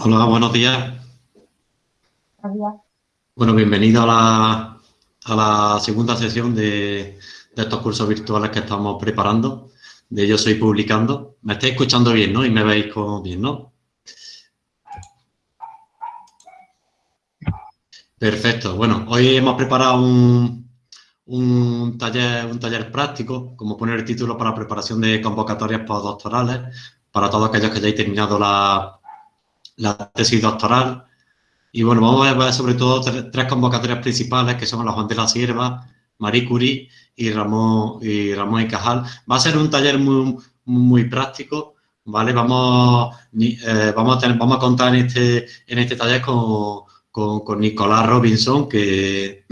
Hola, buenos días. Buenos días. Bueno, bienvenido a la, a la segunda sesión de, de, estos cursos virtuales que estamos preparando, de Yo Soy Publicando. Me estáis escuchando bien, ¿no? Y me veis como bien, ¿no? Perfecto. Bueno, hoy hemos preparado un, un, taller, un taller práctico, como poner el título para preparación de convocatorias postdoctorales, para todos aquellos que hayáis terminado la, la tesis doctoral. Y bueno, vamos a ver sobre todo tres, convocatorias principales, que son la Juan de la Sierva, Marie Curie y Ramón y, Ramón y Cajal. Va a ser un taller muy, muy práctico, ¿vale? Vamos, eh, vamos, a, tener, vamos a contar en este, en este taller con, con, Nicolás Robinson, que,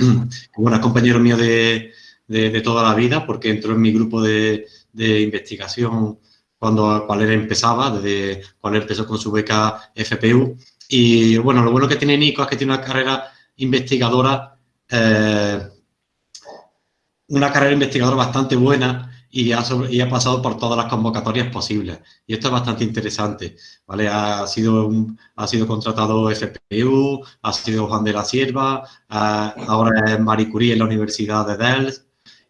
bueno, es compañero mío de, de, toda la vida, porque entró en mi grupo de, de investigación cuando, cuando él empezaba, desde él empezó con su beca FPU. Y bueno, lo bueno que tiene Nico es que tiene una carrera investigadora, eh, una carrera investigadora bastante buena y ha, y ha, pasado por todas las convocatorias posibles. Y esto es bastante interesante, ¿vale? Ha sido, ha sido contratado FPU, ha sido Juan de la Sierva, ahora es Marie Curie en la Universidad de Delft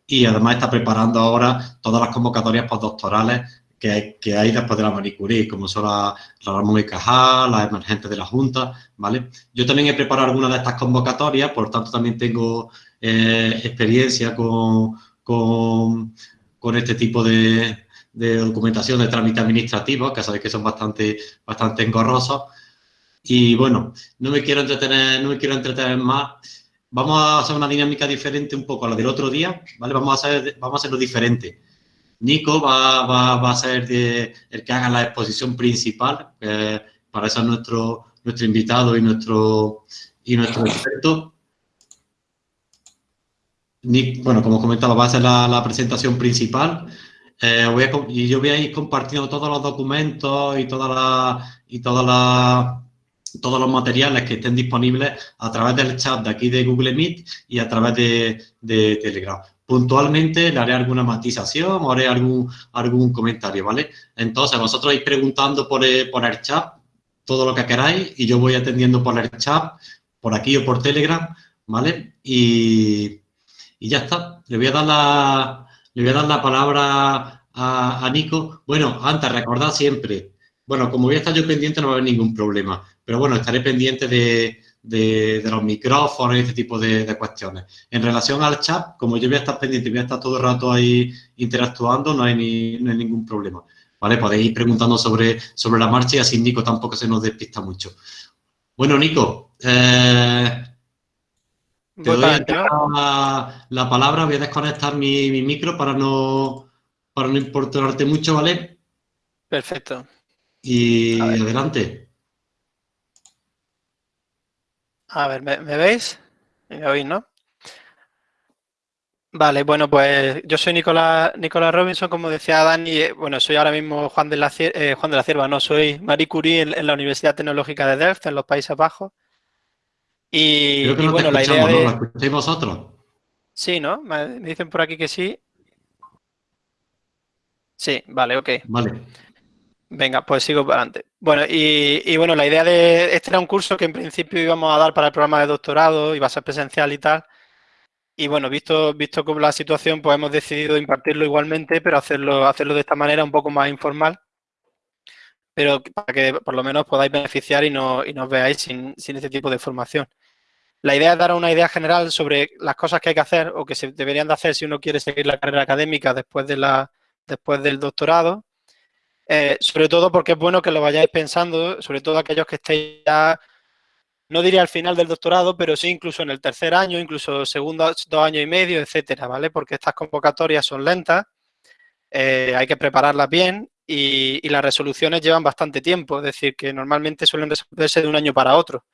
y además está preparando ahora todas las convocatorias postdoctorales que, hay después de la Marie Curie, como son la, Ramón y Cajal, las emergentes de la Junta, ¿vale? Yo también he preparado algunas de estas convocatorias, por tanto también tengo eh, experiencia con, con, este tipo de, documentación de trámite administrativo, que sabéis que son bastante, bastante engorrosos. Y bueno, no me quiero entretener, no me quiero entretener más. Vamos a hacer una dinámica diferente un poco a la del otro día, ¿vale? Vamos a, hacer, vamos a hacerlo diferente. Nico va, va, a ser el que haga la exposición principal, para eso es nuestro, nuestro invitado y nuestro, y nuestro experto. bueno, como comentaba, va a ser la, presentación principal. Eh, y yo voy a ir compartiendo todos los documentos y, toda la, y toda la, todos los materiales que estén disponibles a través del chat de aquí de Google Meet y a través de Telegram puntualmente le haré alguna matización o haré algún, algún comentario, ¿vale? Entonces, vosotros vais preguntando por el, por el chat todo lo que queráis y yo voy atendiendo por el chat, por aquí o por Telegram, ¿vale? Y, y ya está. Le voy a dar la, le voy a dar la palabra a, a Nico. Bueno, antes, recordad siempre, bueno, como voy a estar yo pendiente no va a haber ningún problema, pero bueno, estaré pendiente de, de, los micrófonos y este tipo de, cuestiones. En relación al chat, como yo voy a estar pendiente, voy a estar todo el rato ahí interactuando, no hay, ni, ningún problema. ¿Vale? Podéis ir preguntando sobre, sobre la marcha y así Nico tampoco se nos despista mucho. Bueno, Nico, eh, te doy la, la, palabra, voy a desconectar mi, mi, micro para no, para no importarte mucho, ¿vale? Perfecto. Y adelante. A ver, ¿me, veis? ¿Me oís, no? Vale, bueno, pues yo soy Nicolás, Nicolás Robinson, como decía Dani, eh, bueno, soy ahora mismo Juan de la, eh, Juan de la Cierva, no, soy Marie Curie en, la Universidad Tecnológica de Delft, en los Países Bajos. Y, bueno, la idea de... ¿no? ¿La escucháis vosotros? Sí, ¿no? Me, dicen por aquí que sí. Sí, vale, ok. Vale. Venga, pues sigo para adelante. Bueno, y, bueno, la idea de este era un curso que en principio íbamos a dar para el programa de doctorado, iba a ser presencial y tal. Y bueno, visto, visto como la situación, pues hemos decidido impartirlo igualmente, pero hacerlo, hacerlo de esta manera un poco más informal. Pero para que por lo menos podáis beneficiar y, no, y nos veáis sin, sin este tipo de formación. La idea es dar una idea general sobre las cosas que hay que hacer o que se deberían de hacer si uno quiere seguir la carrera académica después, de la, después del doctorado eh, sobre todo porque es bueno que lo vayáis pensando, sobre todo aquellos que estéis ya, no diría al final del doctorado, pero sí incluso en el tercer año, incluso segundo dos años y medio, etcétera, ¿vale? Porque estas convocatorias son lentas, eh, hay que prepararlas bien y, las resoluciones llevan bastante tiempo, es decir, que normalmente suelen resolverse de un año para otro.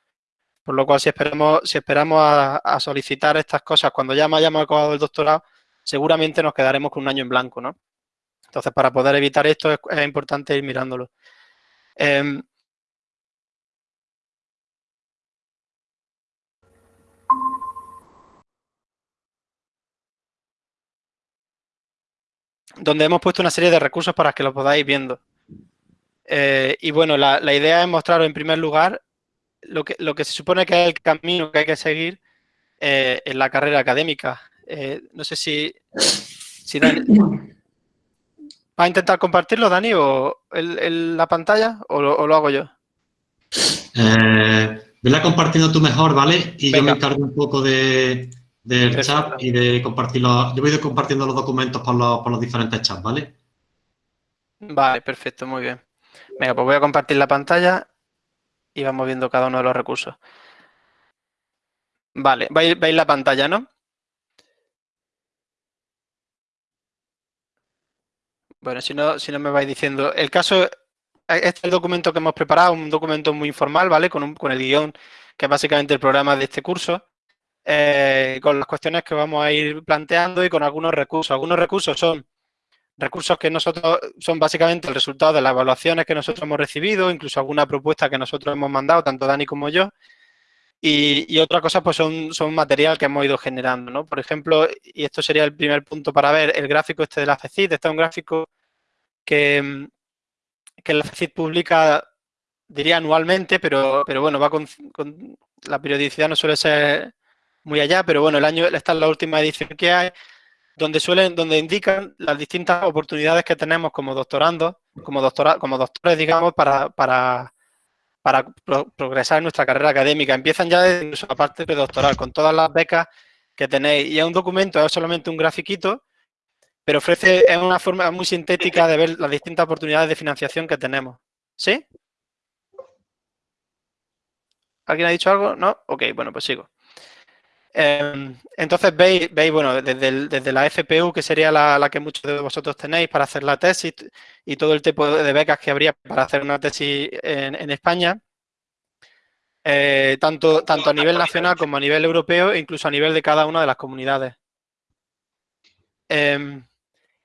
Por lo cual, si esperamos, si esperamos a, solicitar estas cosas cuando ya hayamos acabado el doctorado, seguramente nos quedaremos con un año en blanco, ¿no? Entonces, para poder evitar esto es, importante ir mirándolo. Em, donde hemos puesto una serie de recursos para que lo podáis viendo. Eh, y bueno, la, idea es mostraros en primer lugar lo que, se supone que es el camino que hay que seguir eh, en la carrera académica. Eh, no sé si, si. ¿Va a intentar compartirlo, Dani, o la pantalla, o lo, hago yo? Eh, vela compartiendo tú mejor, ¿vale? Y yo me encargo un poco de, del chat y de compartirlo. Yo voy compartiendo los documentos por los, por los diferentes chats, ¿vale? Vale, perfecto, muy bien. Venga, pues voy a compartir la pantalla y vamos viendo cada uno de los recursos. Vale, veis, la pantalla, ¿no? Bueno, si no, si no me vais diciendo. El caso, este es el documento que hemos preparado, un documento muy informal, ¿vale? Con, con el guion, que es básicamente el programa de este curso, eh, con las cuestiones que vamos a ir planteando y con algunos recursos. Algunos recursos son recursos que nosotros son básicamente el resultado de las evaluaciones que nosotros hemos recibido, incluso alguna propuesta que nosotros hemos mandado, tanto Dani como yo. Y, otra cosa, pues son, son material que hemos ido generando, ¿no? Por ejemplo, y esto sería el primer punto para ver, el gráfico este de la FECIT. Este es un gráfico que, que la FECIT publica, diría anualmente, pero, pero bueno, va con, con, la periodicidad no suele ser muy allá, pero bueno, el año, esta es la última edición que hay, donde suelen, donde indican las distintas oportunidades que tenemos como doctorandos, como, doctora, como doctores, digamos, para, para, para progresar en nuestra carrera académica. Empiezan ya desde la parte predoctoral, con todas las becas que tenéis. Y es un documento, es solamente un grafiquito, pero ofrece, es una forma muy sintética de ver las distintas oportunidades de financiación que tenemos. ¿Sí? ¿Alguien ha dicho algo? ¿No? Ok, bueno, pues sigo. Em, entonces veis, veis bueno, desde, la FPU, que sería la, que muchos de vosotros tenéis para hacer la tesis y todo el tipo de becas que habría para hacer una tesis en, España, eh, tanto, a nivel nacional como a nivel europeo e incluso a nivel de cada una de las comunidades. Em,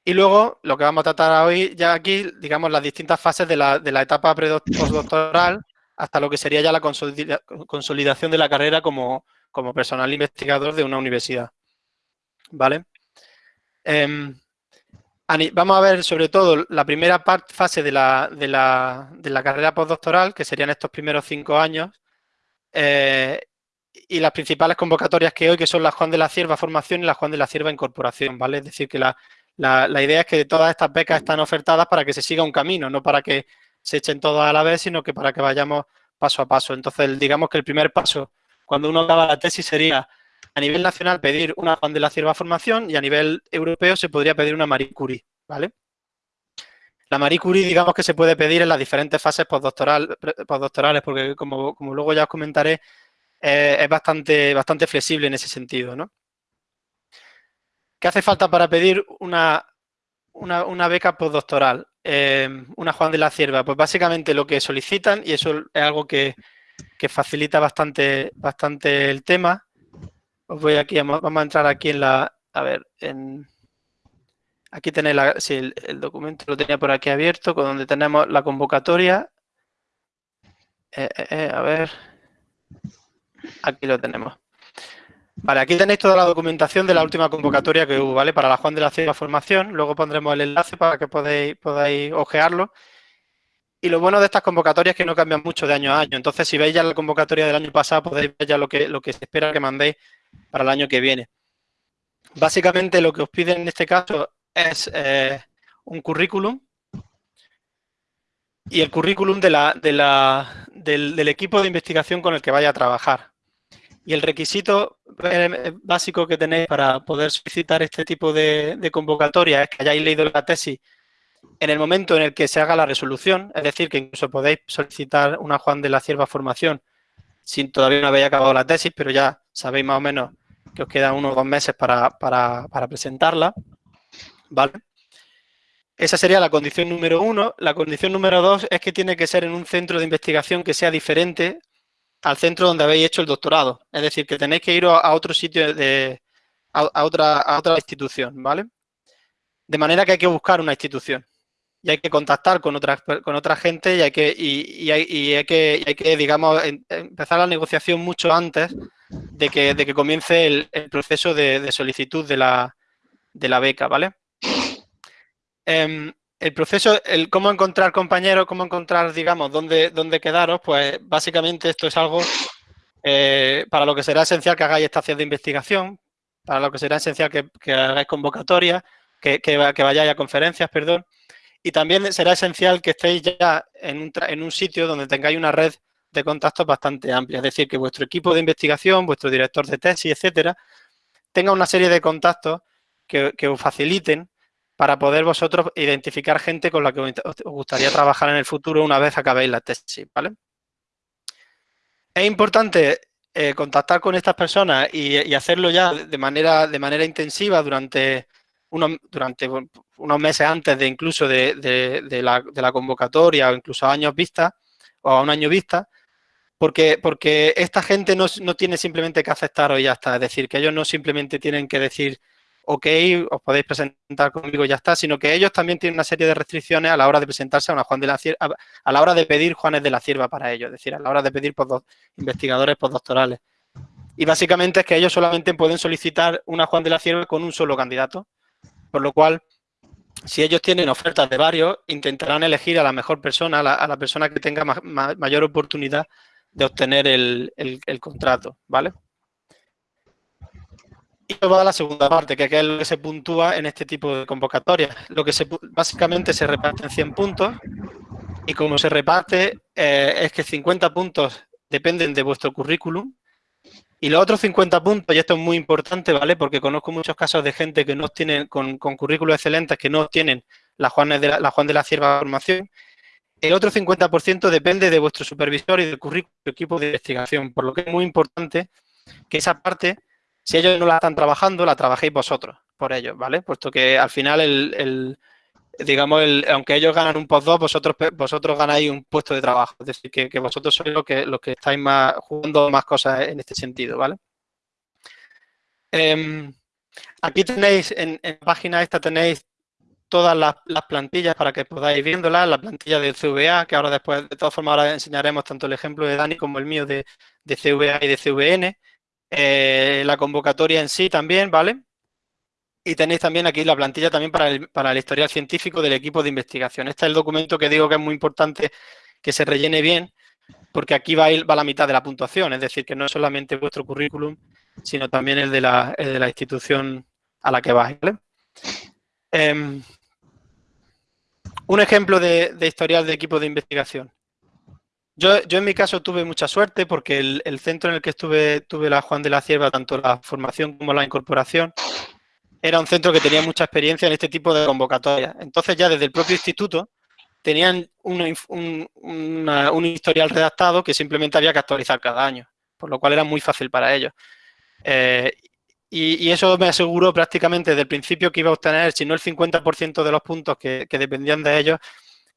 y luego, lo que vamos a tratar hoy ya aquí, digamos, las distintas fases de la, de la etapa postdoctoral hasta lo que sería ya la consolidación de la carrera como, como personal investigador de una universidad. ¿Vale? Em, vamos a ver sobre todo la primera fase de la, de, la, carrera postdoctoral, que serían estos primeros cinco años, eh, y las principales convocatorias que hoy, que son la Juan de la Cierva Formación y la Juan de la Cierva Incorporación, ¿vale? Es decir, que la, la, idea es que todas estas becas están ofertadas para que se siga un camino, no para que se echen todas a la vez, sino que para que vayamos paso a paso. Entonces, digamos que el primer paso cuando uno acaba la tesis sería a nivel nacional pedir una Juan de la Cierva formación y a nivel europeo se podría pedir una Marie Curie, ¿vale? La Marie Curie, digamos que se puede pedir en las diferentes fases postdoctorales, porque como, luego ya os comentaré, eh, es bastante, bastante flexible en ese sentido, ¿no? ¿Qué hace falta para pedir una, una, beca postdoctoral? Eh, una Juan de la Cierva, pues básicamente lo que solicitan, y eso es algo que, que facilita bastante, bastante el tema. Os voy aquí, vamos a entrar aquí en la, a ver, en, aquí tenéis la, el, documento lo tenía por aquí abierto, con donde tenemos la convocatoria. Eh, eh, eh, a ver, aquí lo tenemos. Vale, aquí tenéis toda la documentación de la última convocatoria que hubo, ¿vale? Para la Juan de la Ciencia Formación. Luego pondremos el enlace para que podáis, podáis ojearlo. Y lo bueno de estas convocatorias es que no cambian mucho de año a año. Entonces, si veis ya la convocatoria del año pasado, podéis ver ya lo que, se espera que mandéis para el año que viene. Básicamente, lo que os piden en este caso es eh, un currículum y el currículum del, equipo de investigación con el que vaya a trabajar. Y el requisito eh, básico que tenéis para poder solicitar este tipo de, de convocatoria es que hayáis leído la tesis en el momento en el que se haga la resolución, es decir, que incluso podéis solicitar una Juan de la Cierva formación sin todavía no habéis acabado la tesis, pero ya sabéis más o menos que os quedan unos dos meses para, presentarla, ¿vale? Esa sería la condición número uno. La condición número dos es que tiene que ser en un centro de investigación que sea diferente al centro donde habéis hecho el doctorado. Es decir, que tenéis que ir a, otro sitio, de, a, otra, a otra institución, ¿vale? De manera que hay que buscar una institución y hay que contactar con otra, con otra gente y hay que, y, hay, que, hay que, digamos, empezar la negociación mucho antes de que, de que comience el, proceso de, solicitud de la, beca, ¿vale? Em, el proceso, el cómo encontrar compañeros, cómo encontrar, digamos, dónde, dónde quedaros, pues básicamente esto es algo eh, para lo que será esencial que hagáis estaciones de investigación, para lo que será esencial que, hagáis convocatorias, que, que, vayáis a conferencias, perdón, y también será esencial que estéis ya en un, en un sitio donde tengáis una red de contactos bastante amplia, es decir, que vuestro equipo de investigación, vuestro director de tesis, etcétera, tenga una serie de contactos que, que os faciliten para poder vosotros identificar gente con la que os gustaría trabajar en el futuro una vez acabéis la tesis, ¿vale? Es importante eh, contactar con estas personas y, hacerlo ya de manera, de manera intensiva durante unos, durante unos meses antes de incluso de, la, convocatoria o incluso a años vista o a un año vista, porque, porque esta gente no, no tiene simplemente que aceptar y ya está. Es decir, que ellos no simplemente tienen que decir ok, os podéis presentar conmigo y ya está, sino que ellos también tienen una serie de restricciones a la hora de presentarse a una Juan de la Cierva, a la hora de pedir Juanes de la Cierva para ellos, es decir, a la hora de pedir investigadores postdoctorales. Y básicamente es que ellos solamente pueden solicitar una Juan de la Cierva con un solo candidato, por lo cual, si ellos tienen ofertas de varios, intentarán elegir a la mejor persona, a la, persona que tenga mayor oportunidad de obtener el, contrato, ¿vale? Y va a la segunda parte, que es lo que se puntúa en este tipo de convocatorias. Lo que se, básicamente se reparte en 100 puntos y como se reparte eh, es que 50 puntos dependen de vuestro currículum y los otros 50 puntos, y esto es muy importante, ¿vale? Porque conozco muchos casos de gente que no tienen, con, con currículos excelentes, que no tienen la Juan de la, Juan de la formación. El otro 50% depende de vuestro supervisor y del currículum equipo de investigación, por lo que es muy importante que esa parte si ellos no la están trabajando, la trabajéis vosotros por ellos, ¿vale? Puesto que al final, el, digamos, el, aunque ellos ganan un postdoc, vosotros, vosotros ganáis un puesto de trabajo. Es decir, que, vosotros sois los que, los que estáis más jugando más cosas en este sentido, ¿vale? Em, aquí tenéis, en, la página esta tenéis todas las, plantillas para que podáis viéndolas, la plantilla de CVA, que ahora después, de todas formas, ahora enseñaremos tanto el ejemplo de Dani como el mío de, de CVA y de CVN. Eh, la convocatoria en sí también, ¿vale? Y tenéis también aquí la plantilla también para el, para el historial científico del equipo de investigación. Este es el documento que digo que es muy importante que se rellene bien, porque aquí va, va la mitad de la puntuación, es decir, que no es solamente vuestro currículum, sino también el de la, de la institución a la que vais. Em, un ejemplo de, de, historial de equipo de investigación. Yo, en mi caso tuve mucha suerte porque el, centro en el que estuve, tuve la Juan de la Cierva, tanto la formación como la incorporación, era un centro que tenía mucha experiencia en este tipo de convocatorias. Entonces ya desde el propio instituto tenían un, historial redactado que simplemente había que actualizar cada año, por lo cual era muy fácil para ellos. Eh, y, eso me aseguró prácticamente desde el principio que iba a obtener, si no el 50% de los puntos que dependían de ellos,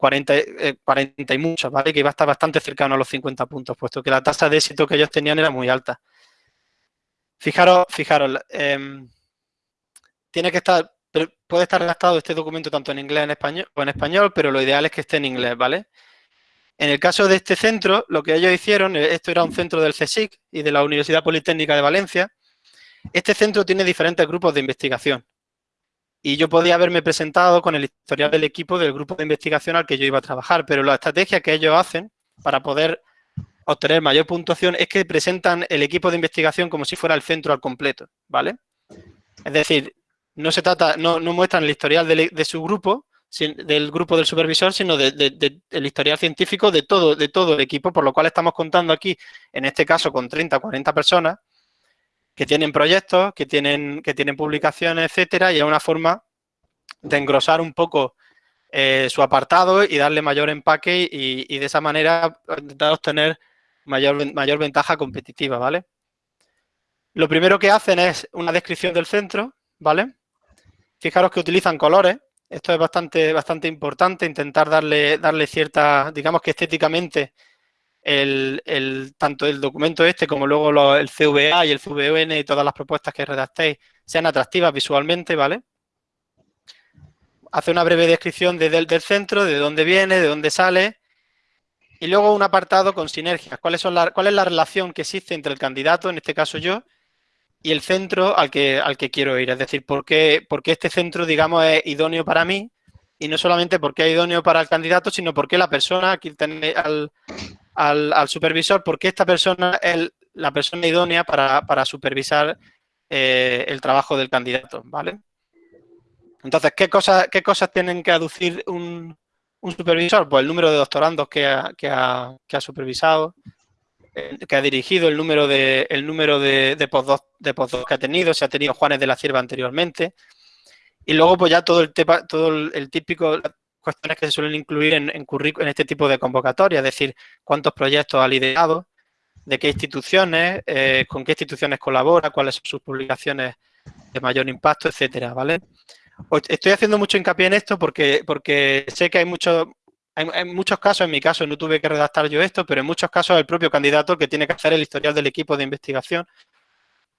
40, 40 eh, y muchos, ¿vale? Que iba a estar bastante cercano a los 50 puntos, puesto que la tasa de éxito que ellos tenían era muy alta. Fijaros, fijaros, em, tiene que estar, puede estar redactado este documento tanto en inglés en español, o en español, pero lo ideal es que esté en inglés, ¿vale? En el caso de este centro, lo que ellos hicieron, eh, esto era un centro del CSIC y de la Universidad Politécnica de Valencia, este centro tiene diferentes grupos de investigación y yo podía haberme presentado con el historial del equipo del grupo de investigación al que yo iba a trabajar, pero la estrategia que ellos hacen para poder obtener mayor puntuación es que presentan el equipo de investigación como si fuera el centro al completo, ¿vale? Es decir, no se trata, no, muestran el historial de, su grupo, del grupo del supervisor, sino del historial científico de todo, de todo el equipo, por lo cual estamos contando aquí, en este caso, con 30 o 40 personas, que tienen proyectos, que tienen, que tienen publicaciones, etcétera, y es una forma de engrosar un poco eh, su apartado y darle mayor empaque y, de esa manera intentar obtener mayor, mayor ventaja competitiva, ¿vale? Lo primero que hacen es una descripción del centro, ¿vale? Fijaros que utilizan colores, esto es bastante, bastante importante, intentar darle, darle cierta, digamos que estéticamente el, tanto el documento este como luego el CVA y el CVN y todas las propuestas que redactéis sean atractivas visualmente, ¿vale? Hace una breve descripción del, centro, de dónde viene, de dónde sale y luego un apartado con sinergias. ¿Cuáles son ¿Cuál es la relación que existe entre el candidato, en este caso yo, y el centro al que, al que quiero ir? Es decir, ¿por qué, este centro, digamos, es idóneo para mí y no solamente porque es idóneo para el candidato, sino porque la persona, aquí tiene al, al, supervisor, porque esta persona es la persona idónea para, supervisar eh, el trabajo del candidato, ¿vale? Entonces, ¿qué cosas, qué cosas tienen que aducir un, supervisor? Pues el número de doctorandos que ha, que ha, supervisado, eh, que ha dirigido, el número de, el número de, de que ha tenido, si ha tenido Juanes de la Cierva anteriormente, y luego pues ya todo el, tema, todo el típico, cuestiones que se suelen incluir en, en, en este tipo de convocatoria, es decir, cuántos proyectos ha liderado, de qué instituciones, eh, con qué instituciones colabora, cuáles son sus publicaciones de mayor impacto, etcétera, ¿vale? Estoy haciendo mucho hincapié en esto porque, porque sé que hay muchos en, muchos casos, en mi caso no tuve que redactar yo esto, pero en muchos casos el propio candidato que tiene que hacer el historial del equipo de investigación,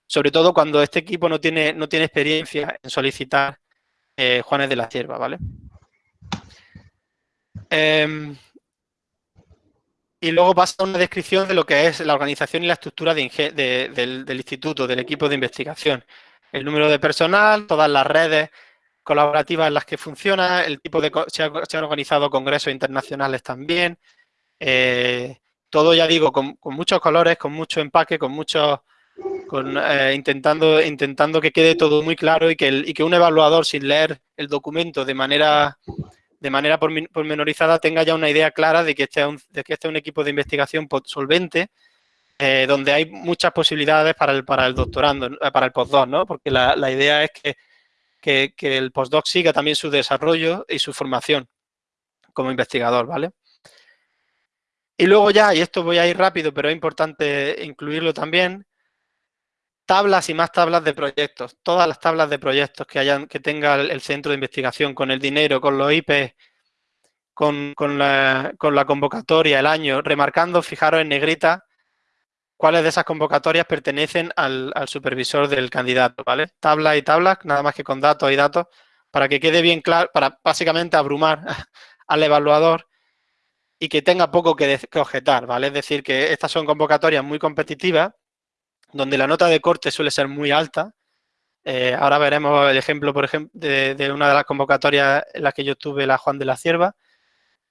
sobre todo cuando este equipo no tiene, no tiene experiencia en solicitar eh, Juanes de la Cierva, ¿vale? Em, y luego pasa una descripción de lo que es la organización y la estructura del, instituto, del equipo de investigación. El número de personal, todas las redes colaborativas en las que funciona, el tipo de... Se, han organizado congresos internacionales también. Eh, todo, ya digo, con, muchos colores, con mucho empaque, con muchos... Con, eh, intentando, intentando que quede todo muy claro y que, y que un evaluador sin leer el documento de manera de manera pormenorizada tenga ya una idea clara de que este es un, de que este es un equipo de investigación solvente, eh, donde hay muchas posibilidades para el, para el doctorando, para el postdoc, ¿no? Porque la, idea es que, que, el postdoc siga también su desarrollo y su formación como investigador, ¿vale? Y luego ya, y esto voy a ir rápido, pero es importante incluirlo también, tablas y más tablas de proyectos, todas las tablas de proyectos que hayan que tenga el, centro de investigación con el dinero, con los IP, con, la, convocatoria, el año, remarcando, fijaros en negrita, cuáles de esas convocatorias pertenecen al, supervisor del candidato, ¿vale? Tablas y tablas, nada más que con datos y datos, para que quede bien claro, para básicamente abrumar al evaluador y que tenga poco que, objetar, ¿vale? Es decir, que estas son convocatorias muy competitivas donde la nota de corte suele ser muy alta. Eh, ahora veremos el ejemplo, por ejemplo, de, una de las convocatorias en las que yo tuve, la Juan de la Cierva,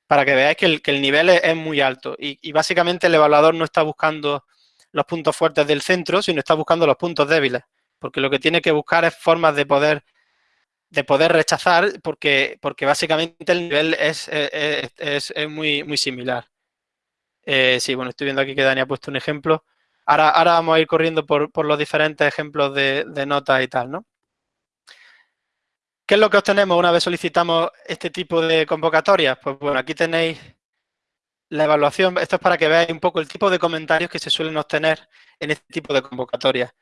para que veáis que el, nivel es, muy alto. Y, básicamente el evaluador no está buscando los puntos fuertes del centro, sino está buscando los puntos débiles. Porque lo que tiene que buscar es formas de poder de poder rechazar porque, porque básicamente el nivel es, es, muy, muy similar. Eh, sí, bueno, estoy viendo aquí que Dani ha puesto un ejemplo. Ahora, vamos a ir corriendo por, los diferentes ejemplos de, notas y tal, ¿no? ¿Qué es lo que obtenemos una vez solicitamos este tipo de convocatorias? Pues bueno, aquí tenéis la evaluación. Esto es para que veáis un poco el tipo de comentarios que se suelen obtener en este tipo de convocatorias.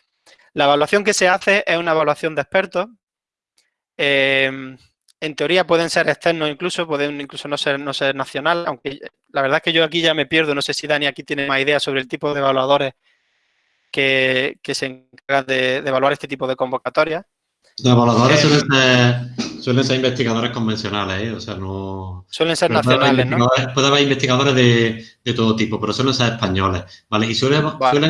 La evaluación que se hace es una evaluación de expertos. Em, en teoría pueden ser externos incluso, pueden incluso no ser, no ser nacional, aunque la verdad es que yo aquí ya me pierdo. No sé si Dani aquí tiene más ideas sobre el tipo de evaluadores que, se encargan de, evaluar este tipo de convocatorias. Los evaluadores eh, suelen, ser, investigadores convencionales, ¿eh? o sea, no... Suelen ser nacionales, ¿no? Puede haber investigadores de, todo tipo, pero suelen ser españoles, ¿vale? Y suelen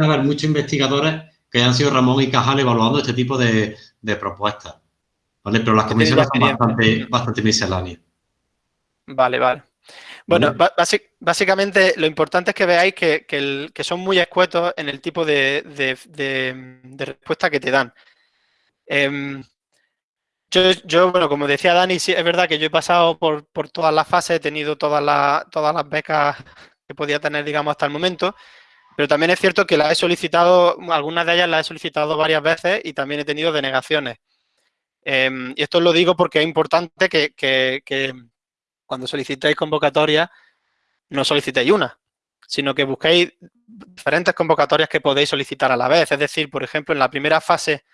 haber muchos investigadores que han sido Ramón y Cajal evaluando este tipo de, propuestas, ¿vale? Pero las comisiones son bastante, bastante misceláneas. Vale, vale. Bueno, básicamente lo importante es que veáis que, son muy escuetos en el tipo de, respuesta que te dan. Em, yo, bueno, como decía Dani, sí, es verdad que yo he pasado por, todas las fases, he tenido todas, todas las becas que podía tener, digamos, hasta el momento, pero también es cierto que las he solicitado, algunas de ellas las he solicitado varias veces y también he tenido denegaciones. Em, y esto lo digo porque es importante que cuando solicitéis convocatoria, no solicitéis una, sino que busquéis diferentes convocatorias que podéis solicitar a la vez. Es decir, por ejemplo, en la primera fase,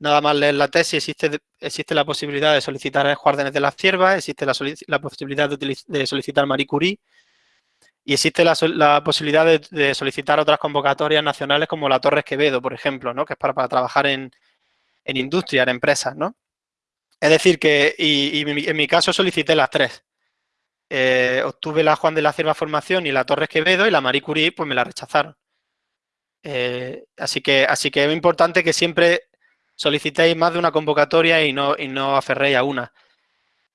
nada más leer la tesis, existe, existe la posibilidad de solicitar Juárdenes de la Cierva, existe la, posibilidad de, solicitar Marie Curie y existe la, posibilidad de, solicitar otras convocatorias nacionales como la Torres Quevedo, por ejemplo, ¿no? que es para, trabajar en, industria, en empresas. ¿no? Es decir, que y en mi caso solicité las tres. Eh, obtuve la Juan de la Cierva Formación y la Torres Quevedo y la Marie Curie pues me la rechazaron. Eh, así, que, así que es importante que siempre solicitéis más de una convocatoria y no, y no aferréis a una.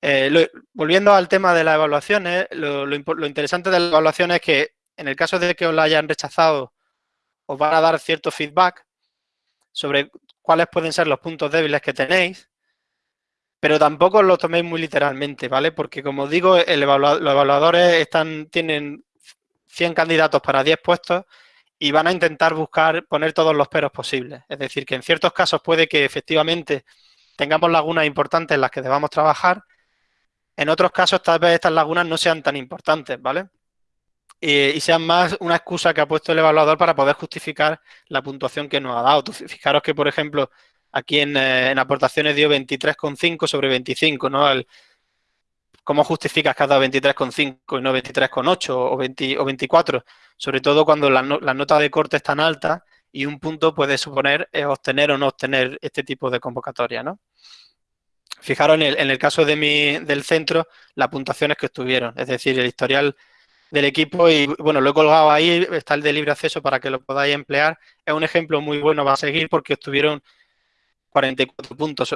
Eh, volviendo al tema de las evaluaciones, lo, interesante de las evaluaciones es que en el caso de que os la hayan rechazado, os van a dar cierto feedback sobre cuáles pueden ser los puntos débiles que tenéis, pero tampoco lo toméis muy literalmente, ¿vale? Porque como digo, los evaluadores están, tienen 100 candidatos para 10 puestos y van a intentar buscar poner todos los peros posibles. Es decir, que en ciertos casos puede que efectivamente tengamos lagunas importantes en las que debamos trabajar. En otros casos, tal vez estas lagunas no sean tan importantes, ¿vale? Y, sean más una excusa que ha puesto el evaluador para poder justificar la puntuación que nos ha dado. fijaros que, por ejemplo, aquí en, eh, aportaciones dio 23,5 sobre 25, ¿no? ¿Cómo justificas que has dado 23,5 y no 23,8 o, 20, o 24? Sobre todo cuando la, nota de corte es tan alta y un punto puede suponer obtener o no obtener este tipo de convocatoria, ¿no? Fijaros en el, en el caso de mi, del centro, las puntuaciones que estuvieron, es decir, el historial del equipo y bueno, lo he colgado ahí, está el de libre acceso para que lo podáis emplear. Es un ejemplo muy bueno va a seguir porque obtuvieron 44 puntos,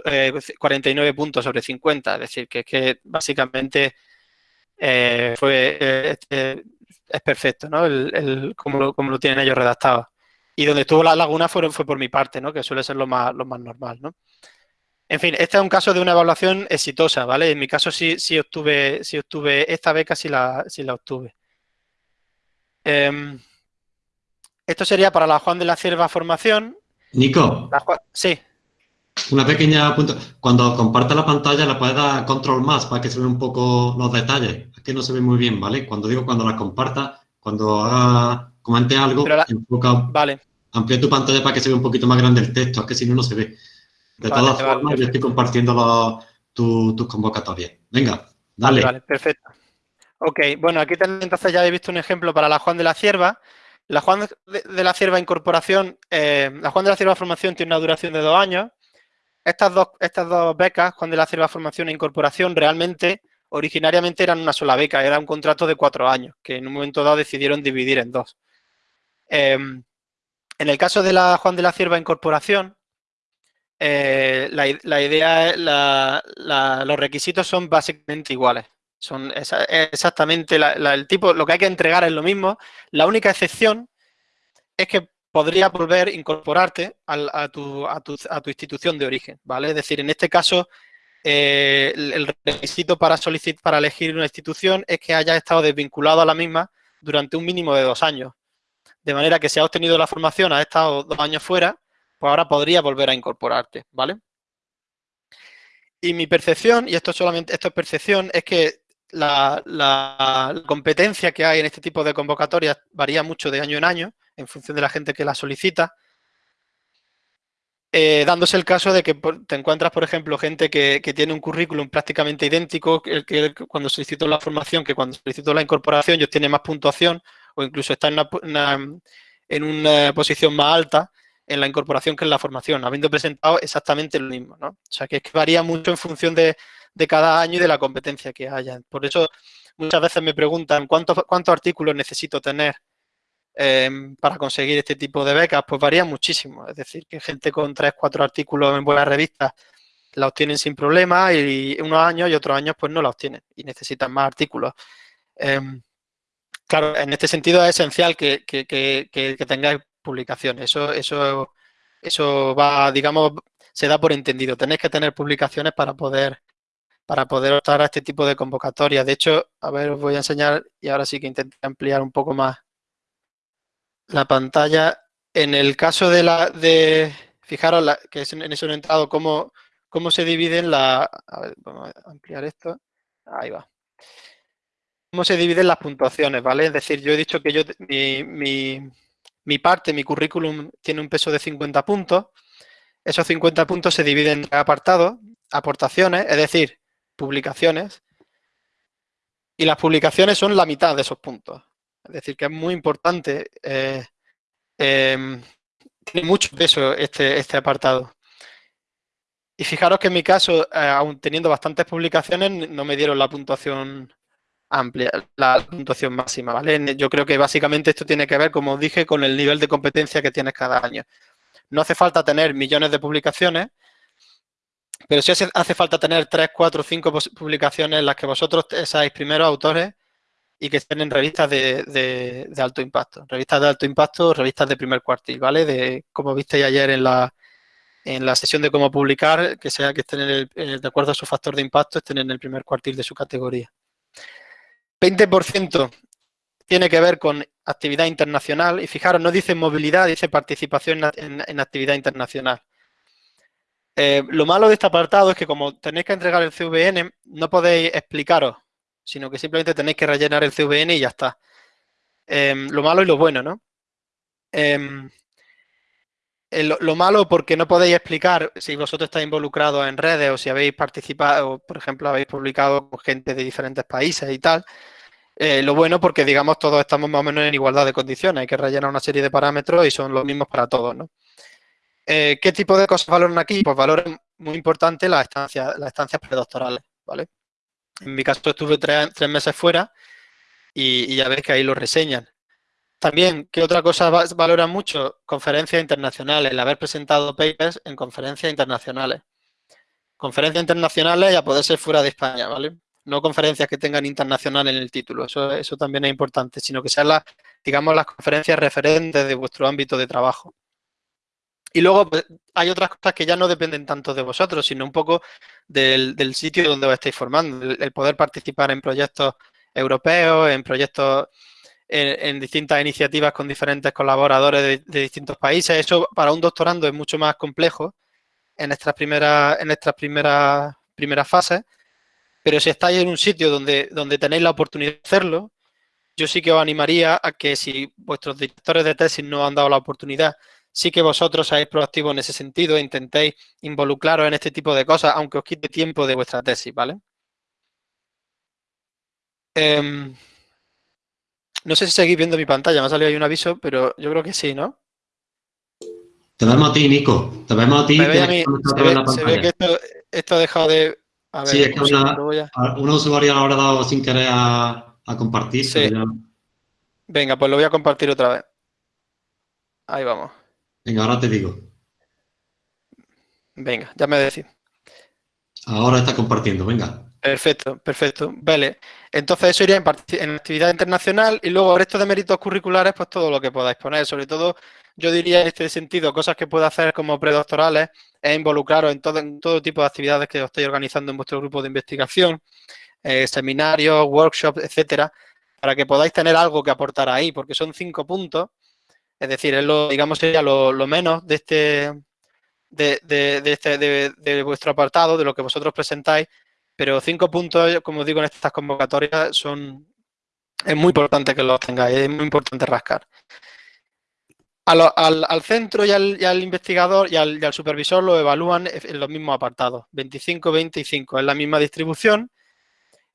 49 eh, puntos sobre 50. Es decir, que, es que básicamente eh, fue eh, este, es perfecto, ¿no? El, como, lo, tienen ellos redactado. Y donde estuvo la laguna fue, fue por mi parte, ¿no? Que suele ser lo más, lo más normal, ¿no? En fin, este es un caso de una evaluación exitosa, ¿vale? En mi caso sí, sí obtuve, sí obtuve esta beca, sí la, sí la obtuve. Em, esto sería para la Juan de la Cierva formación. Nico. sí. Una pequeña punto. Cuando comparta la pantalla, la puedes dar control más para que se vean un poco los detalles. Es que no se ve muy bien, ¿vale? Cuando digo cuando la comparta, cuando haga, comente algo, enfoca, vale. amplía tu pantalla para que se vea un poquito más grande el texto, es que si no, no se ve. De todas formas, yo estoy compartiendo tus convocatorias. Venga, dale. Vale, perfecto. Ok, bueno, aquí entonces ya he visto un ejemplo para la Juan de la Cierva. La Juan de la Cierva Incorporación, eh, la Juan de la Cierva Formación tiene una duración de dos años estas dos, estas dos becas, Juan de la Cierva Formación e Incorporación, realmente, originariamente eran una sola beca, era un contrato de cuatro años, que en un momento dado decidieron dividir en dos. Em, en el caso de la Juan de la Cierva Incorporación, eh, la, idea, los requisitos son básicamente iguales. Son exactamente el tipo, lo que hay que entregar es lo mismo. La única excepción es que podría volver a incorporarte a, tu, institución de origen, ¿vale? Es decir, en este caso, eh, el, requisito para, solicitar, para elegir una institución es que haya estado desvinculado a la misma durante un mínimo de dos años. De manera que si ha obtenido la formación, ha estado dos años fuera, pues ahora podría volver a incorporarte, ¿vale? Y mi percepción, y esto solamente esto es percepción, es que la, competencia que hay en este tipo de convocatorias varía mucho de año en año en función de la gente que la solicita, eh, dándose el caso de que te encuentras, por ejemplo, gente que, tiene un currículum prácticamente idéntico que, que, cuando solicitó la formación, que cuando solicitó la incorporación, ellos tienen más puntuación o incluso está en una, posición más alta en la incorporación que en la formación, habiendo presentado exactamente lo mismo. ¿no? O sea, que, que varía mucho en función de, cada año y de la competencia que haya. Por eso muchas veces me preguntan cuántos, cuántos artículos necesito tener Em, para conseguir este tipo de becas, pues varía muchísimo. Es decir, que gente con tres, cuatro artículos en buenas revistas la obtienen sin problema y unos años y otros años pues no la obtienen y necesitan más artículos. Em, claro, en este sentido es esencial que, tengáis publicaciones. Eso, eso, eso va, digamos, se da por entendido. Tenéis que tener publicaciones para poder para poder optar a este tipo de convocatorias. De hecho, a ver, os voy a enseñar y ahora sí que intenté ampliar un poco más la pantalla. En el caso de la, de, fijaros la, que es en eso he entrado, cómo, cómo se dividen la, a ver, vamos a ampliar esto, ahí va. Cómo se dividen las puntuaciones, ¿vale? Es decir, yo he dicho que yo, mi, mi, mi parte, mi currículum tiene un peso de 50 puntos. Esos 50 puntos se dividen en apartados, aportaciones, es decir, publicaciones. Y las publicaciones son la mitad de esos puntos. Es decir, que es muy importante, eh, em, tiene mucho peso este, este apartado. Y fijaros que en mi caso, eh, aún teniendo bastantes publicaciones, no me dieron la puntuación amplia, la puntuación máxima, ¿vale? Yo creo que básicamente esto tiene que ver, como dije, con el nivel de competencia que tienes cada año. No hace falta tener millones de publicaciones, Pero sí hace, falta tener tres, cuatro, cinco publicaciones en las que vosotros seáis primeros autores y que estén en revistas de, alto impacto. Revistas de alto impacto, revistas de primer cuartil, ¿vale? De como visteis ayer en la, en la sesión de cómo publicar, que sea que estén en el, de acuerdo a su factor de impacto, estén en el primer cuartil de su categoría. 20% tiene que ver con actividad internacional y fijaros, no dice movilidad, dice participación en actividad internacional. Eh, lo malo de este apartado es que como tenéis que entregar el CVN, no podéis explicaros, sino que simplemente tenéis que rellenar el CVN y ya está. Em, lo malo y lo bueno, ¿no? Em, lo, malo porque no podéis explicar si vosotros estáis involucrados en redes o si habéis participado, por ejemplo, habéis publicado con gente de diferentes países y tal. Eh, lo bueno porque, digamos, todos estamos más o menos en igualdad de condiciones. Hay que rellenar una serie de parámetros y son los mismos para todos, ¿no? Eh, ¿Qué tipo de cosas valoran aquí? Pues valoran muy importante las estancias, las estancias predoctorales, ¿vale? En mi caso estuve tres, meses fuera y, ya ves que ahí lo reseñan. También, ¿qué otra cosa valoran mucho? Conferencias internacionales, el haber presentado papers en conferencias internacionales. Conferencias internacionales ya poder ser fuera de España, ¿vale? No conferencias que tengan internacional en el título, eso también es importante, sino que sean las, digamos, las conferencias referentes de vuestro ámbito de trabajo. Y luego pues, hay otras cosas que ya no dependen tanto de vosotros, sino un poco del, sitio donde os estáis formando, el, poder participar en proyectos europeos, en proyectos, en, distintas iniciativas con diferentes colaboradores de, distintos países. Eso para un doctorando es mucho más complejo en estas primeras, en estas primeras, primeras fases, pero si estáis en un sitio donde, donde tenéis la oportunidad de hacerlo, yo sí que os animaría a que si vuestros directores de tesis no han dado la oportunidad sí que vosotros seáis proactivos en ese sentido, intentéis involucraros en este tipo de cosas, aunque os quite tiempo de vuestra tesis, ¿vale? Em, no sé si seguís viendo mi pantalla, me ha salido ahí un aviso, pero yo creo que sí, ¿no? Te vemos a ti, Nico. Te vemos a ti. se, ve, que esto, ha dejado de... A ver, sí, es que una, un usuario lo habrá dado sin querer a, compartir. Venga, pues lo voy a compartir otra vez. Ahí vamos. Venga, ahora te digo. Venga, ya me decís. Ahora está compartiendo, venga. Perfecto, perfecto. Vale. Entonces eso iría en, actividad internacional y luego resto de méritos curriculares, pues todo lo que podáis poner. Sobre todo, yo diría en este sentido, cosas que puedo hacer como predoctorales es involucraros en todo, en todo tipo de actividades que os estéis organizando en vuestro grupo de investigación, eh, seminarios, workshops, etcétera, para que podáis tener algo que aportar ahí, porque son cinco puntos es decir, es lo, digamos, sería lo, menos de este, de, este de, vuestro apartado, de lo que vosotros presentáis, pero cinco puntos, como digo, en estas convocatorias son, es muy importante que los tengáis, es muy importante rascar. Al, centro y al, investigador y al, supervisor lo evalúan en los mismos apartados, 25, 25, es la misma distribución,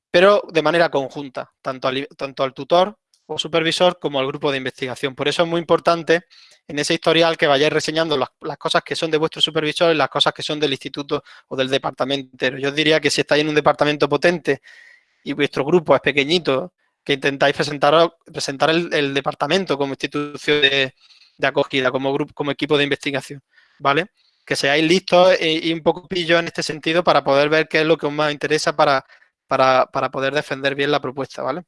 pero de manera conjunta, tanto tanto al tutor o supervisor como al grupo de investigación. Por eso es muy importante en ese historial que vayáis reseñando las, cosas que son de vuestro supervisor y las cosas que son del instituto o del departamento entero. Yo diría que si estáis en un departamento potente y vuestro grupo es pequeñito, que intentáis presentar, presentar el, departamento como institución de, acogida, como grupo, como equipo de investigación, ¿vale? Que seáis listos y, un poco pillos en este sentido para poder ver qué es lo que os más interesa para, para, para poder defender bien la propuesta, ¿vale?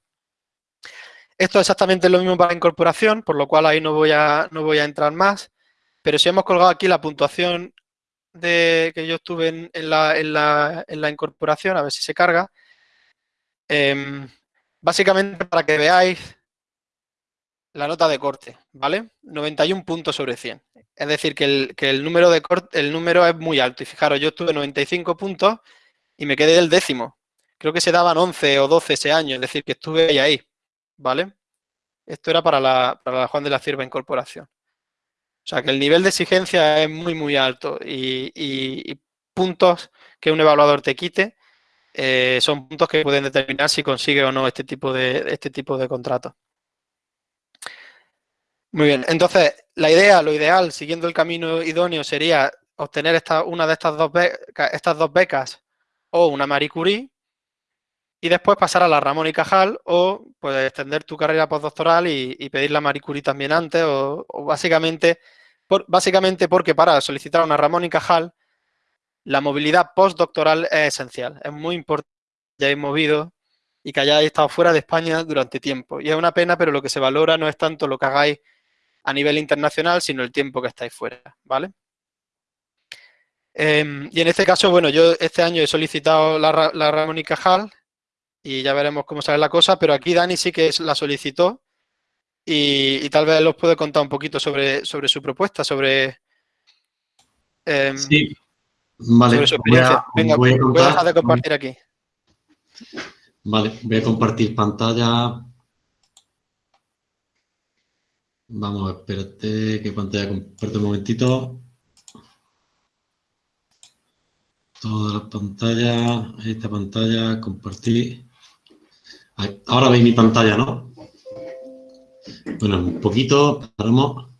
Esto es exactamente lo mismo para incorporación, por lo cual ahí no voy a, no voy a entrar más. Pero si hemos colgado aquí la puntuación de, que yo estuve en, la, incorporación, a ver si se carga. Em, básicamente para que veáis la nota de corte, ¿vale? 91 puntos sobre 100. Es decir, que el, número de corte, el número es muy alto. Y fijaros, yo tuve 95 puntos y me quedé del décimo. Creo que se daban 11 o 12 ese año, es decir, que estuve ahí. ahí. ¿Vale? Esto era para la, Juan de la Cierva Incorporación. O sea, que el nivel de exigencia es muy, muy alto y, puntos que un evaluador te quite eh, son puntos que pueden determinar si consigue o no este tipo de, este tipo de contrato. Muy bien, entonces la idea, lo ideal, siguiendo el camino idóneo, sería obtener esta, una de estas dos, estas dos becas o una Marie Curie, y después pasar a la Ramón y Cajal o pues, extender tu carrera postdoctoral y, pedir la Marie Curie también antes o, básicamente, básicamente porque para solicitar una Ramón y Cajal la movilidad postdoctoral es esencial. Es muy importante que hayáis movido y que hayáis estado fuera de España durante tiempo. Y es una pena, pero lo que se valora no es tanto lo que hagáis a nivel internacional, sino el tiempo que estáis fuera, ¿vale? Em, y en este caso, bueno, yo este año he solicitado la, la Ramón y Cajal y ya veremos cómo sale la cosa, pero aquí Dani sí que la solicitó y, tal vez os puede contar un poquito sobre, sobre su propuesta, sobre... Em, sí, vale. Voy a, Venga, voy a, dejar de compartir aquí. Vale, voy a compartir pantalla. Vamos, espérate, que pantalla comparto un momentito. Toda la pantalla, esta pantalla, compartir. Ahora veis mi pantalla, ¿no? Bueno, un poquito, paramos.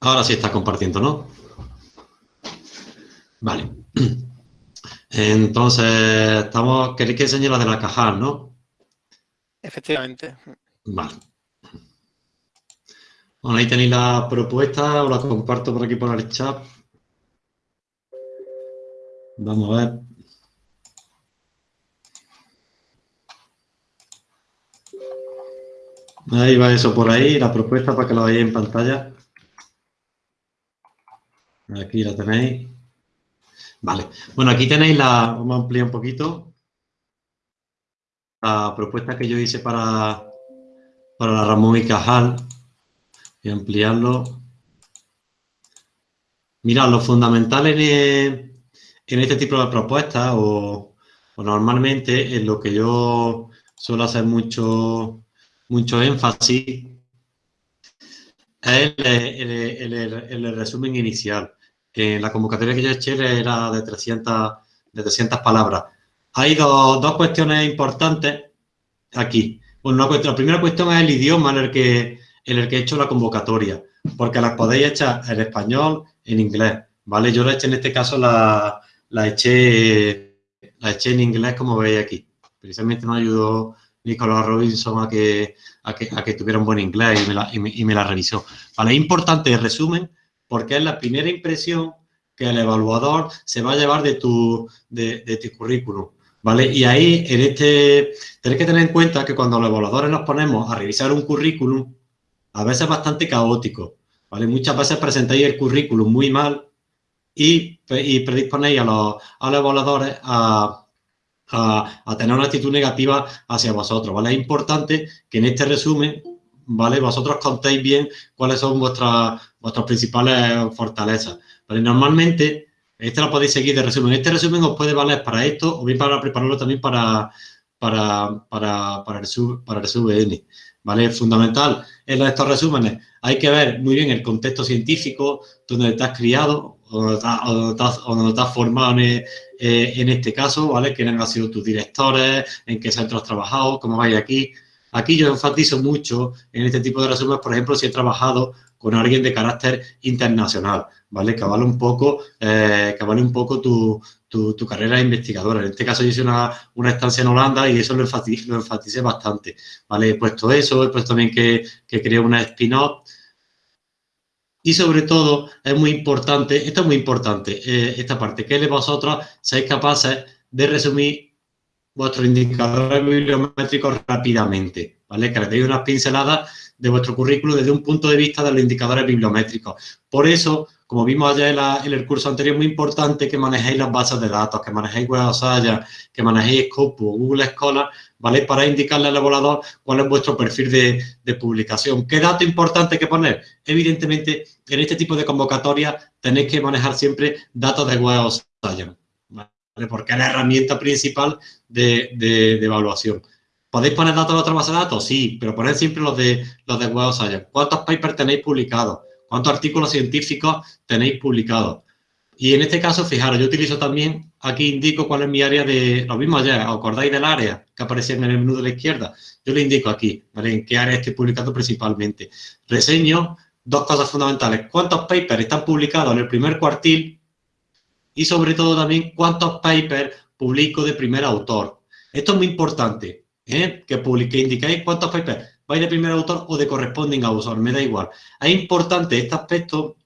Ahora sí está compartiendo, ¿no? Vale. Entonces, estamos, queréis que enseñe la de la caja, ¿no? Efectivamente. Vale. Bueno, ahí tenéis la propuesta, os la comparto por aquí por el chat. Vamos a ver. Ahí va eso por ahí, la propuesta para que lo veáis en pantalla. Aquí la tenéis. Vale. Bueno, aquí tenéis la... Vamos a ampliar un poquito. La propuesta que yo hice para, para la Ramón y Cajal. A ampliarlo. Mira, lo fundamental en, en este tipo de propuestas o, normalmente en lo que yo suelo hacer mucho, mucho énfasis es el, resumen inicial. En la convocatoria que yo eché era de 300, de 300 palabras. Hay dos, dos cuestiones importantes aquí. Bueno, la primera cuestión es el idioma en el, que, en el que he hecho la convocatoria, porque las podéis echar en español, en inglés, ¿vale? Yo la hecho en este caso la, la eché, la eché en inglés como veis aquí. Precisamente me ayudó Nicolás Robinson a que, a que, tuviera un buen inglés y me la, y me, la revisó. Vale, es importante el resumen porque es la primera impresión que el evaluador se va a llevar de tu, de, de tu currículum. ¿Vale? Y ahí, en este, tenéis que tener en cuenta que cuando los evaluadores nos ponemos a revisar un currículum, a veces es bastante caótico, ¿vale? Muchas veces presentáis el currículum muy mal y, predisponéis a los, a los evaluadores a, tener una actitud negativa hacia vosotros, ¿vale? Es importante que en este resumen, ¿vale? Vosotros contéis bien cuáles son vuestras, vuestras principales fortalezas, ¿vale? Normalmente, este lo podéis seguir de resumen. Este resumen os puede valer para esto o bien para prepararlo también para, para, para, para, el, sub, para el ¿vale? Fundamental en estos resúmenes hay que ver muy bien el contexto científico, donde has criado, o no te has, formado eh, en, este caso, ¿vale? Quiénes han sido tus directores, en qué centros has trabajado, cómo vais aquí. Aquí yo enfatizo mucho en este tipo de resúmenes, por ejemplo, si he trabajado con alguien de carácter internacional, ¿vale? Que vale un poco, eh, que vale un poco tu, tu, carrera de investigadora. En este caso yo hice una, una estancia en Holanda y eso lo enfaticé, lo enfaticé bastante, ¿vale? He puesto eso, he puesto también que, que creé una spin-off, y sobre todo, es muy importante, esto es muy importante, eh, esta parte, que vosotros seáis capaces de resumir vuestros indicadores bibliométricos rápidamente, ¿vale? Que le deis unas pinceladas de vuestro currículo desde un punto de vista de los indicadores bibliométricos. Por eso, como vimos ayer en, el curso anterior, muy importante que manejéis las bases de datos, que manejéis Web of que manejéis Scopus, Google Scholar, ¿vale? Para indicarle al evaluador cuál es vuestro perfil de, publicación. ¿Qué dato importante que poner? Evidentemente, en este tipo de convocatoria tenéis que manejar siempre datos de Web of ¿vale? Porque es la herramienta principal de, evaluación. ¿Podéis poner datos de otra base de datos? Sí, pero poned siempre los de, los de Web of ¿Cuántos papers tenéis publicados? Cuántos artículos científicos tenéis publicados. Y en este caso, fijaros, yo utilizo también, aquí indico cuál es mi área de, lo mismo ayer, ¿os acordáis del área que aparecía en el menú de la izquierda? Yo le indico aquí, ¿vale? En qué área estoy publicando principalmente. Reseño dos cosas fundamentales. ¿Cuántos papers están publicados en el primer cuartil? Y sobre todo también, ¿cuántos papers publico de primer autor? Esto es muy importante, ¿eh? Que, publique, indiquéis cuántos papers vais de primer autor o de corresponding author, me da igual. Es importante este aspecto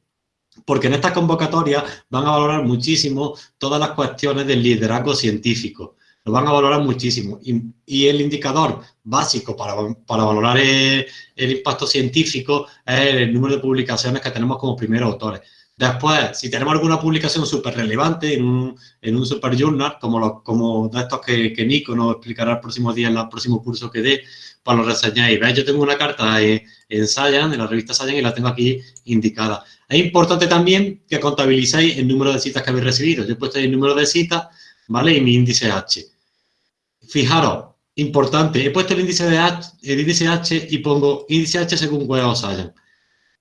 porque en estas convocatorias van a valorar muchísimo todas las cuestiones del liderazgo científico. Lo van a valorar muchísimo. Y, el indicador básico para, valorar el, impacto científico es el número de publicaciones que tenemos como primeros autores. Después, si tenemos alguna publicación súper relevante en un, en super journal, como, los, como de estos que, Nico nos explicará el próximo día en el próximo curso que dé, pues lo reseñáis. ¿Veis? Yo tengo una carta en, en Science, en la revista Science, y la tengo aquí indicada. Es importante también que contabilicéis el número de citas que habéis recibido. Yo he puesto ahí el número de citas, ¿vale? Y mi índice H. Fijaros, importante, he puesto el índice, de H, el índice H y pongo índice H según Web of Science.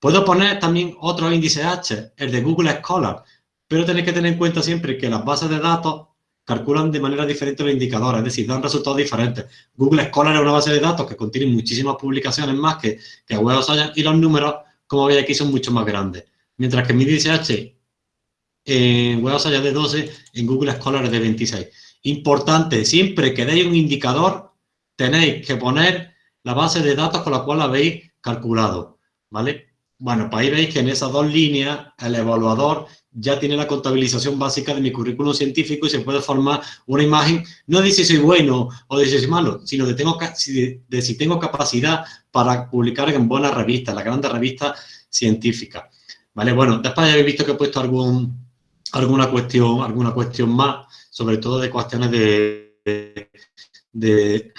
Puedo poner también otro índice H, el de Google Scholar, pero tenéis que tener en cuenta siempre que las bases de datos calculan de manera diferente los indicadores, es decir, dan resultados diferentes. Google Scholar es una base de datos que contiene muchísimas publicaciones más que, que Web of Science y los números, como veis aquí, son mucho más grandes mientras que mi índice H en Web allá de 12, en Google Scholar es de 26. Importante, siempre que deis un indicador, tenéis que poner la base de datos con la cual habéis calculado, ¿vale? Bueno, pues ahí veis que en esas dos líneas el evaluador ya tiene la contabilización básica de mi currículum científico y se puede formar una imagen, no de si soy bueno o de si soy malo, sino de, de si tengo capacidad para publicar en buenas revistas, las grandes revistas científicas. ¿Vale? Bueno, después ya habéis visto que he puesto algún, alguna, cuestión, alguna cuestión más, sobre todo de cuestiones de, de,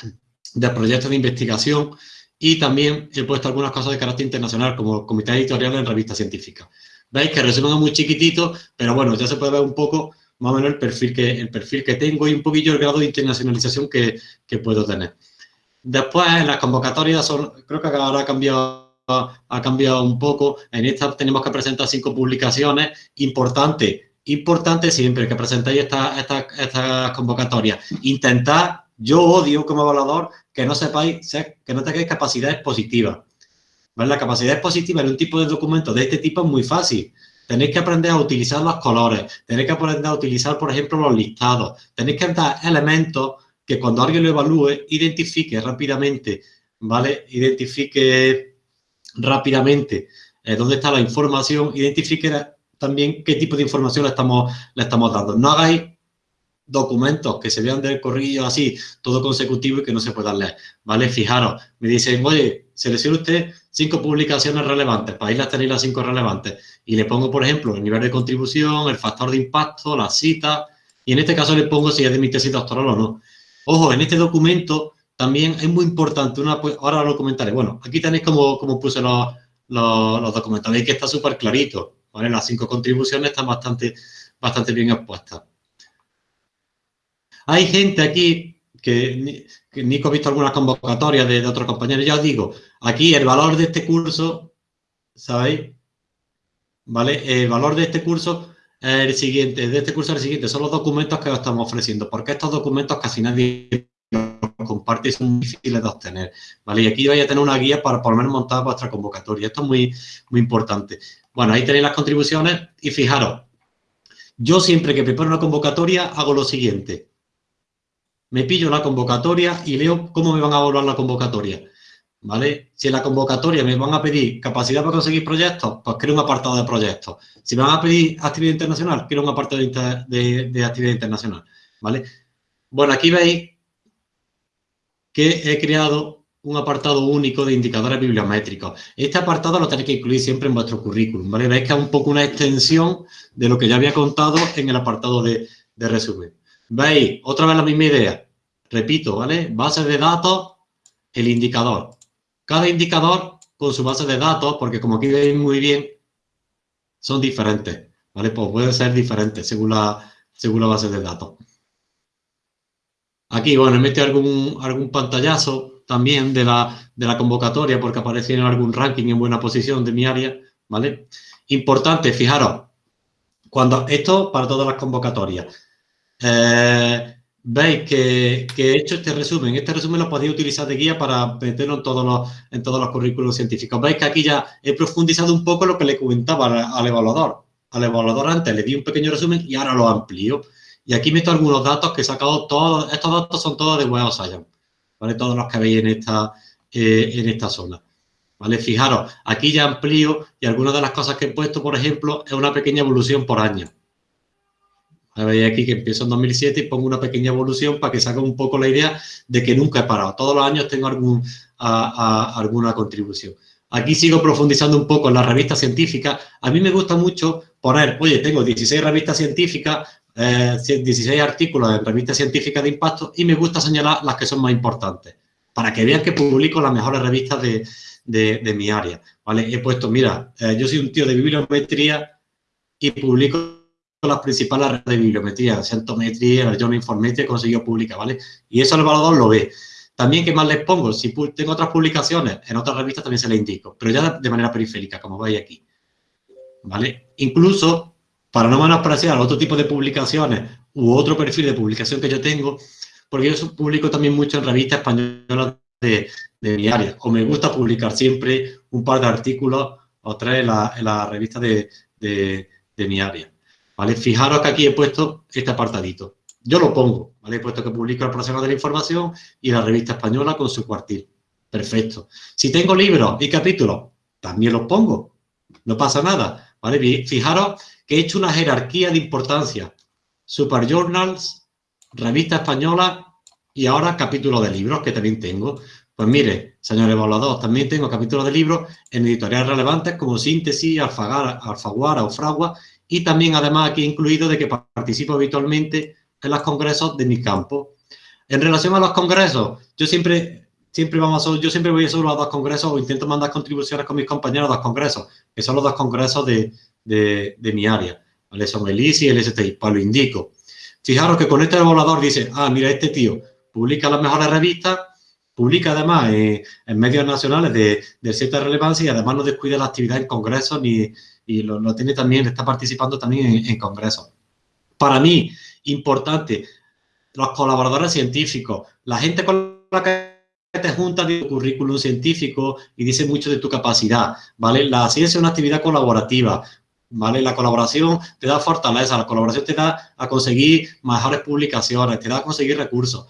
proyectos de investigación y también he puesto algunas cosas de carácter internacional, como comité editorial en revistas científicas. Veis que resumen es muy chiquitito, pero bueno, ya se puede ver un poco más o menos el perfil que, el perfil que tengo y un poquillo el grado de internacionalización que, que puedo tener. Después, en las convocatorias, son, creo que ahora ha cambiado ha cambiado un poco. En esta tenemos que presentar cinco publicaciones. Importante, importante siempre que presentéis estas esta, esta convocatorias. Intentar, yo odio como evaluador que no sepáis, que no tengáis capacidades positivas. La capacidad expositiva en un tipo de documento de este tipo es muy fácil. Tenéis que aprender a utilizar los colores, tenéis que aprender a utilizar, por ejemplo, los listados. Tenéis que dar elementos que cuando alguien lo evalúe, identifique rápidamente, ¿vale? Identifique rápidamente eh, dónde está la información, identifique también qué tipo de información le estamos, le estamos dando. No hagáis documentos que se vean del corrillo así, todo consecutivo y que no se puedan leer, ¿vale? Fijaros, me dicen, oye, seleccione usted cinco publicaciones relevantes, para ahí las tenéis las cinco relevantes, y le pongo, por ejemplo, el nivel de contribución, el factor de impacto, la cita, y en este caso le pongo si es de mi tesis doctoral o no. Ojo, en este documento también es muy importante, una, pues, ahora lo comentaré. Bueno, aquí tenéis como, como puse los, los, documentos. Veis que está súper clarito. ¿vale? Las cinco contribuciones están bastante, bastante bien expuestas. Hay gente aquí que, Nico ha visto algunas convocatorias de, otros compañeros. Ya os digo, aquí el valor de este curso, ¿sabéis? ¿Vale? El valor de este curso el siguiente, de este curso el siguiente, son los documentos que os estamos ofreciendo, porque estos documentos casi nadie comparte y son difíciles de obtener, ¿vale? Y aquí vais a tener una guía para por lo menos montar vuestra convocatoria. Esto es muy, muy importante. Bueno, ahí tenéis las contribuciones y fijaros, yo siempre que preparo una convocatoria hago lo siguiente. Me pillo la convocatoria y leo cómo me van a evaluar la convocatoria, ¿vale? Si en la convocatoria me van a pedir capacidad para conseguir proyectos, pues creo un apartado de proyectos. Si me van a pedir actividad internacional, creo un apartado de, de actividad internacional, ¿vale? Bueno, aquí veis que he creado un apartado único de indicadores bibliométricos. Este apartado lo tenéis que incluir siempre en vuestro currículum, ¿vale? Veis que es un poco una extensión de lo que ya había contado en el apartado de, resumen. ¿Veis? Otra vez la misma idea. Repito, ¿vale? Base de datos, el indicador. Cada indicador con su base de datos, porque como aquí veis muy bien, son diferentes, ¿vale? Pues pueden ser diferentes según la, según la base de datos. Aquí, bueno, he metido algún, algún pantallazo también de la, de la convocatoria porque aparece en algún ranking en buena posición de mi área, ¿vale? Importante, fijaros, cuando esto para todas las convocatorias. Eh, veis que, he hecho este resumen. Este resumen lo podéis utilizar de guía para meterlo en todos los, en todos los currículos científicos. Veis que aquí ya he profundizado un poco lo que le comentaba al, al evaluador. Al evaluador antes le di un pequeño resumen y ahora lo amplío. Y aquí meto algunos datos que he sacado todos, estos datos son todos de Web Science, ¿vale? Todos los que veis en esta, eh, en esta zona. ¿vale? Fijaros, aquí ya amplío y algunas de las cosas que he puesto, por ejemplo, es una pequeña evolución por año. Veis aquí que empiezo en 2007 y pongo una pequeña evolución para que se haga un poco la idea de que nunca he parado. Todos los años tengo alguna contribución. Aquí sigo profundizando un poco en las revistas científicas. A mí me gusta mucho poner, oye, tengo 16 revistas científicas, 16 eh, artículos en revistas científicas de impacto y me gusta señalar las que son más importantes para que vean que publico las mejores revistas de, de, mi área, ¿vale? He puesto, mira, eh, yo soy un tío de bibliometría y publico las principales redes de bibliometría, Centometría, Journal Informetry, he conseguido publicar, ¿vale? Y eso el evaluador lo ve. También, ¿qué más les pongo? Si tengo otras publicaciones, en otras revistas también se les indico, pero ya de manera periférica, como veis aquí, ¿vale? Incluso, para no menospreciar otro tipo de publicaciones u otro perfil de publicación que yo tengo, porque yo publico también mucho en revistas españolas de, mi área. O me gusta publicar siempre un par de artículos o tres en la, revista de, mi área. ¿Vale? Fijaros que aquí he puesto este apartadito. Yo lo pongo, ¿vale? He puesto que publico el profesional de la información y la revista española con su cuartil. Perfecto. Si tengo libros y capítulos, también los pongo. No pasa nada, ¿vale? Fijaros que he hecho una jerarquía de importancia. Super Journals, revista española y ahora capítulos de libros que también tengo. Pues mire, señor evaluador, también tengo capítulos de libros en editoriales relevantes como Síntesis, Alfaguara o Fragua y también además aquí incluido de que participo habitualmente en los congresos de mi campo. En relación a los congresos, yo siempre, siempre, vamos a, yo siempre voy solo a dos congresos o intento mandar contribuciones con mis compañeros a dos congresos, que son los dos congresos de, de, mi área. ¿vale? Son el ISI y el STI, pues lo indico. Fijaros que con este evaluador dice, ah, mira, este tío publica las mejores revistas Publica además en medios nacionales de, cierta relevancia y además no descuida la actividad en congresos ni, y lo, tiene también, está participando también en, congresos. Para mí, importante, los colaboradores científicos, la gente con la que te junta de currículum científico y dice mucho de tu capacidad, ¿vale? La ciencia es una actividad colaborativa, ¿vale? La colaboración te da fortaleza, la colaboración te da a conseguir mejores publicaciones, te da a conseguir recursos.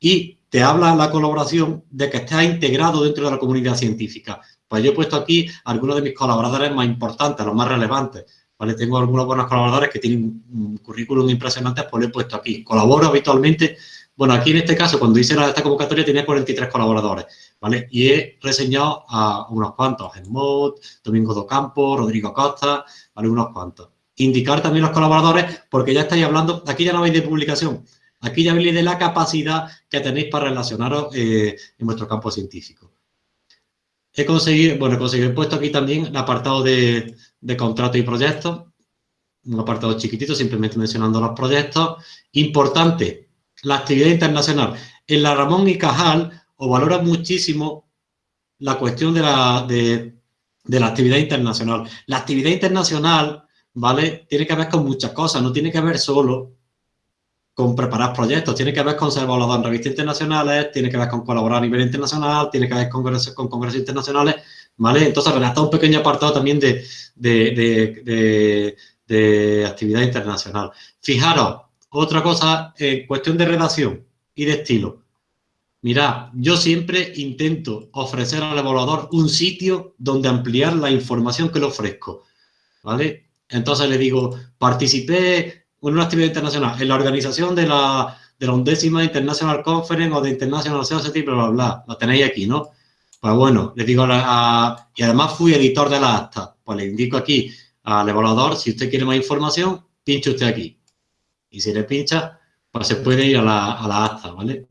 Y te habla la colaboración de que estés integrado dentro de la comunidad científica. Pues yo he puesto aquí algunos de mis colaboradores más importantes, los más relevantes. ¿vale? Tengo algunos buenos colaboradores que tienen un currículum impresionante, pues lo he puesto aquí. Colaboro habitualmente. Bueno, aquí en este caso, cuando hice esta convocatoria, tenía 43 colaboradores, ¿vale? Y he reseñado a unos cuantos, Helmut, Domingo Docampo, Rodrigo Costa, ¿vale? Unos cuantos. Indicar también los colaboradores, porque ya estáis hablando, aquí ya no veis de publicación, Aquí ya veis de la capacidad que tenéis para relacionaros eh, en vuestro campo científico. He conseguido, bueno, he conseguido, he puesto aquí también el apartado de, de contratos y proyectos, un apartado chiquitito, simplemente mencionando los proyectos. Importante, la actividad internacional. En la Ramón y Cajal os valora muchísimo la cuestión de la, de la actividad internacional. La actividad internacional, ¿vale? Tiene que ver con muchas cosas, no tiene que ver solo con preparar proyectos, tiene que ver con ser evaluador en revistas internacionales, tiene que ver con colaborar a nivel internacional, tiene que ver con congresos, con congresos internacionales, ¿vale? Entonces, redactar un pequeño apartado también de, de, de, actividad internacional. Fijaros, otra cosa, en cuestión de redacción y de estilo. Mirad, yo siempre intento ofrecer al evaluador un sitio donde ampliar la información que le ofrezco, ¿vale? Entonces le digo, participé una actividad internacional, en la organización de la, de la undécima International Conference o de International Society, bla, bla, bla, lo tenéis aquí, ¿no? Pues bueno, le digo, a, y además fui editor de la acta, pues le indico aquí al evaluador, si usted quiere más información, pinche usted aquí. Y si le pincha, pues se puede ir a la, a la acta, ¿vale?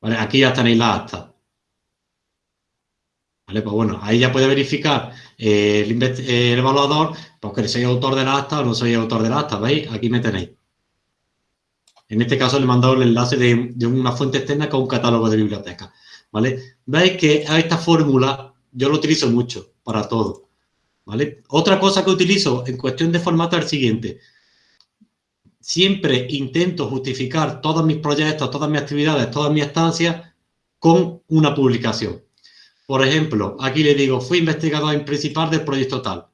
¿vale? Aquí ya tenéis la acta. ¿Vale? Pues bueno, ahí ya puede verificar eh, el, evaluador, porque soy autor del acta o no soy autor del acta, ¿veis? Aquí me tenéis. En este caso le he mandado el enlace de, una fuente externa con un catálogo de biblioteca, ¿vale? Veis que a esta fórmula yo lo utilizo mucho para todo, ¿vale? Otra cosa que utilizo en cuestión de formato es el siguiente. Siempre intento justificar todos mis proyectos, todas mis actividades, todas mis estancias con una publicación. Por ejemplo, aquí le digo, fui investigador principal del proyecto tal.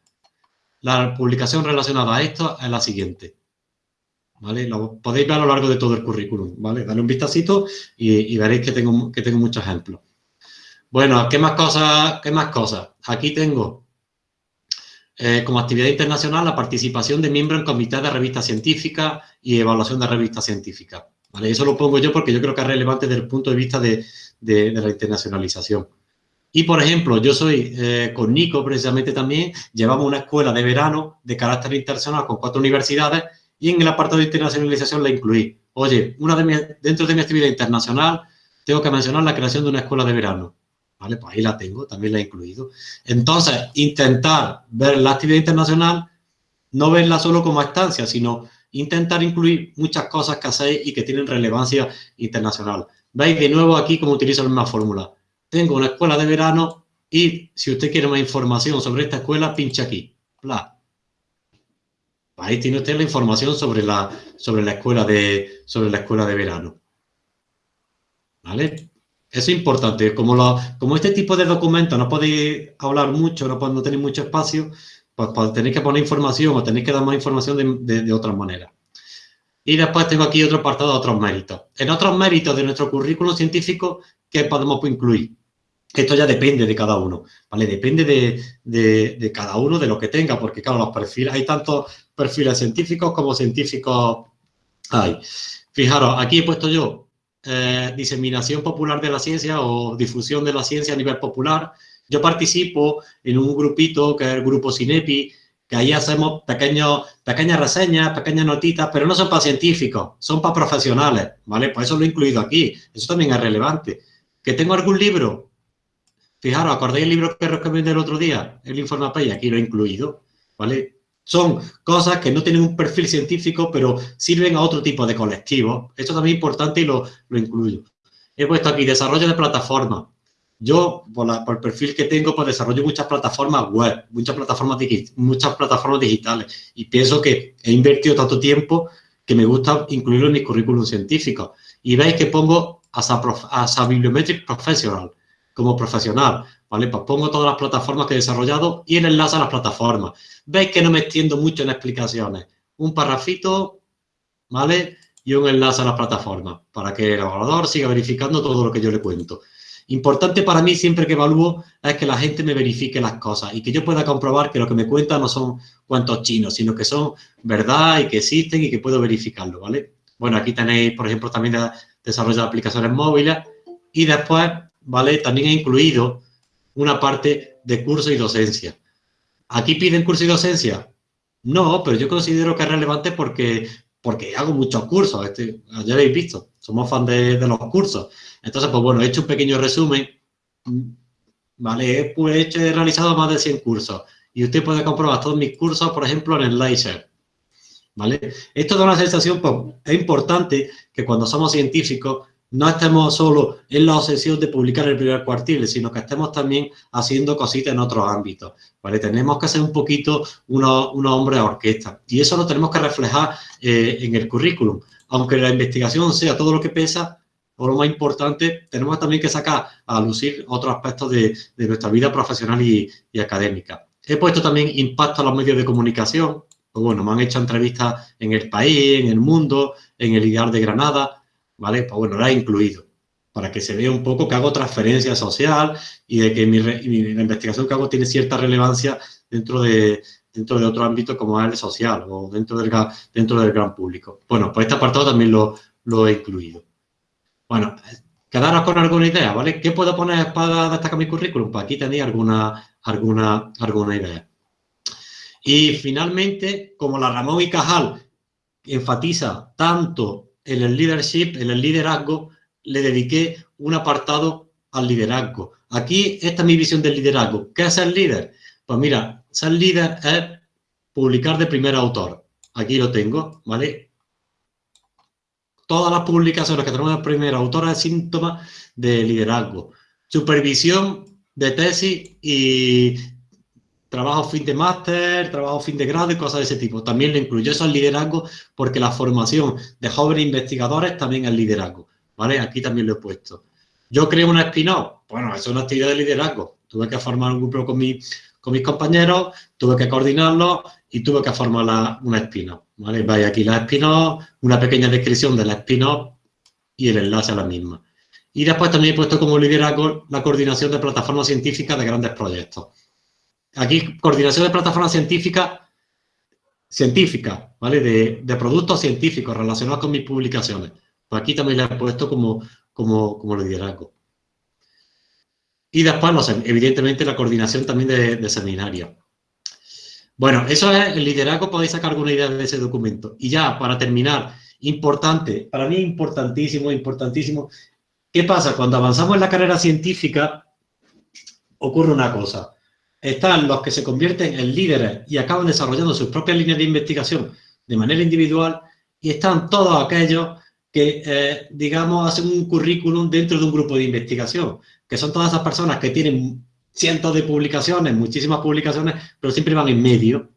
La publicación relacionada a esto es la siguiente. ¿Vale? Lo podéis ver a lo largo de todo el currículum, ¿vale? Dale un vistacito y, veréis que tengo, que tengo muchos ejemplos. Bueno, ¿qué más cosas? ¿Qué más cosas? Aquí tengo eh, como actividad internacional la participación de miembros en comités de revistas científicas y evaluación de revistas científicas. ¿vale? Eso lo pongo yo porque yo creo que es relevante desde el punto de vista de, la internacionalización. Y, por ejemplo, yo soy eh, con Nico, precisamente también, llevamos una escuela de verano de carácter internacional con cuatro universidades y en el apartado de internacionalización la incluí. Oye, una de dentro de mi actividad internacional tengo que mencionar la creación de una escuela de verano. ¿Vale? Pues ahí la tengo, también la he incluido. Entonces, intentar ver la actividad internacional, no verla solo como estancia, sino intentar incluir muchas cosas que hacéis y que tienen relevancia internacional. Veis de nuevo aquí cómo utilizo la misma fórmula. Tengo una escuela de verano y si usted quiere más información sobre esta escuela, pincha aquí. Bla. Ahí tiene usted la información sobre la, sobre la, escuela, de, sobre la escuela de verano. ¿Vale? Eso es importante. Como, lo, como este tipo de documentos no podéis hablar mucho, no, no tenéis mucho espacio, pues, pues, tenéis que poner información o tenéis que dar más información de, de, otras maneras. Y después tengo aquí otro apartado de otros méritos. En otros méritos de nuestro currículum científico, ¿qué podemos incluir? Esto ya depende de cada uno, ¿vale? Depende de, de, cada uno, de lo que tenga, porque claro, los perfiles, hay tantos perfiles científicos como científicos hay. Fijaros, aquí he puesto yo eh, diseminación popular de la ciencia o difusión de la ciencia a nivel popular. Yo participo en un grupito que es el grupo Cinepi, que ahí hacemos pequeñas reseñas, pequeñas notitas, pero no son para científicos, son para profesionales, ¿vale? Por eso lo he incluido aquí, eso también es relevante. ¿Que tengo algún libro? Fijaros, ¿acordáis el libro que recomendé el otro día? El Informapay, aquí lo he incluido, ¿vale? Son cosas que no tienen un perfil científico, pero sirven a otro tipo de colectivos. Esto también es importante y lo, lo incluyo. He puesto aquí desarrollo de plataformas. Yo, por, el perfil que tengo, pues desarrollo muchas plataformas web, muchas plataformas, muchas plataformas digitales. Y pienso que he invertido tanto tiempo que me gusta incluirlo en mi currículum científico. Y veis que pongo as a, as a Bibliometric Professional como profesional, ¿vale? Pues pongo todas las plataformas que he desarrollado y el enlace a las plataformas. Veis que no me extiendo mucho en explicaciones. Un parrafito, ¿vale? Y un enlace a las plataformas para que el evaluador siga verificando todo lo que yo le cuento. Importante para mí siempre que evalúo es que la gente me verifique las cosas y que yo pueda comprobar que lo que me cuenta no son cuantos chinos, sino que son verdad y que existen y que puedo verificarlo, ¿vale? Bueno, aquí tenéis, por ejemplo, también desarrollo de aplicaciones móviles y después ¿vale? También he incluido una parte de curso y docencia. ¿Aquí piden curso y docencia? No, pero yo considero que es relevante porque, porque hago muchos cursos. Este, ya habéis visto, somos fan de, los cursos. Entonces, pues bueno, he hecho un pequeño resumen. ¿Vale? He, hecho, he realizado más de 100 cursos. Y usted puede comprobar todos mis cursos, por ejemplo, en el LiveShare. ¿Vale? Esto da una sensación, pues, es importante que cuando somos científicos no estemos solo en la obsesión de publicar el primer cuartil, sino que estemos también haciendo cositas en otros ámbitos, ¿vale? Tenemos que ser un poquito unos, hombres a orquesta y eso lo tenemos que reflejar eh, en el currículum. Aunque la investigación sea todo lo que pesa, o lo más importante, tenemos también que sacar a lucir otros aspectos de, nuestra vida profesional y, académica. He puesto también impacto a los medios de comunicación, pues bueno, me han hecho entrevistas en el país, en el mundo, en el Ideal de Granada, ¿vale? Pues bueno, la he incluido para que se vea un poco que hago transferencia social y de que mi, la investigación que hago tiene cierta relevancia dentro de, dentro de otro ámbito como es el social o dentro del, dentro del gran público. Bueno, pues este apartado también lo, lo he incluido. Bueno, quedaros con alguna idea, ¿vale? ¿Qué puedo poner para destacar mi currículum? Pues aquí tenéis alguna, alguna, alguna idea. Y finalmente, como la Ramón y Cajal enfatiza tanto en el leadership, en el liderazgo, le dediqué un apartado al liderazgo. Aquí, esta es mi visión del liderazgo. ¿Qué es ser líder? Pues mira, ser líder es publicar de primer autor. Aquí lo tengo, ¿vale? Todas las publicaciones que tenemos de primer autor es síntoma de liderazgo. Supervisión de tesis y trabajo fin de máster, trabajo fin de grado y cosas de ese tipo. También lo incluyo. Eso es liderazgo porque la formación de jóvenes investigadores también es liderazgo. ¿Vale? Aquí también lo he puesto. Yo creo una spin-off. Bueno, eso es una actividad de liderazgo. Tuve que formar un grupo con, mis compañeros, tuve que coordinarlo y tuve que formar una spin-off. ¿Vale? Vaya aquí la spin-off, una pequeña descripción de la spin-off y el enlace a la misma. Y después también he puesto como liderazgo la coordinación de plataformas científicas de grandes proyectos. Aquí, coordinación de plataformas científicas, científicas, ¿vale? De, productos científicos relacionados con mis publicaciones. Pues aquí también le he puesto como, como, como liderazgo. Y después, evidentemente, la coordinación también de, de seminarios. Bueno, eso es el liderazgo, podéis sacar alguna idea de ese documento. Y ya, para terminar, importante, para mí importantísimo, importantísimo, ¿qué pasa? Cuando avanzamos en la carrera científica, ocurre una cosa. Están los que se convierten en líderes y acaban desarrollando sus propias líneas de investigación de manera individual y están todos aquellos que, eh, digamos, hacen un currículum dentro de un grupo de investigación, que son todas esas personas que tienen cientos de publicaciones, muchísimas publicaciones, pero siempre van en medio.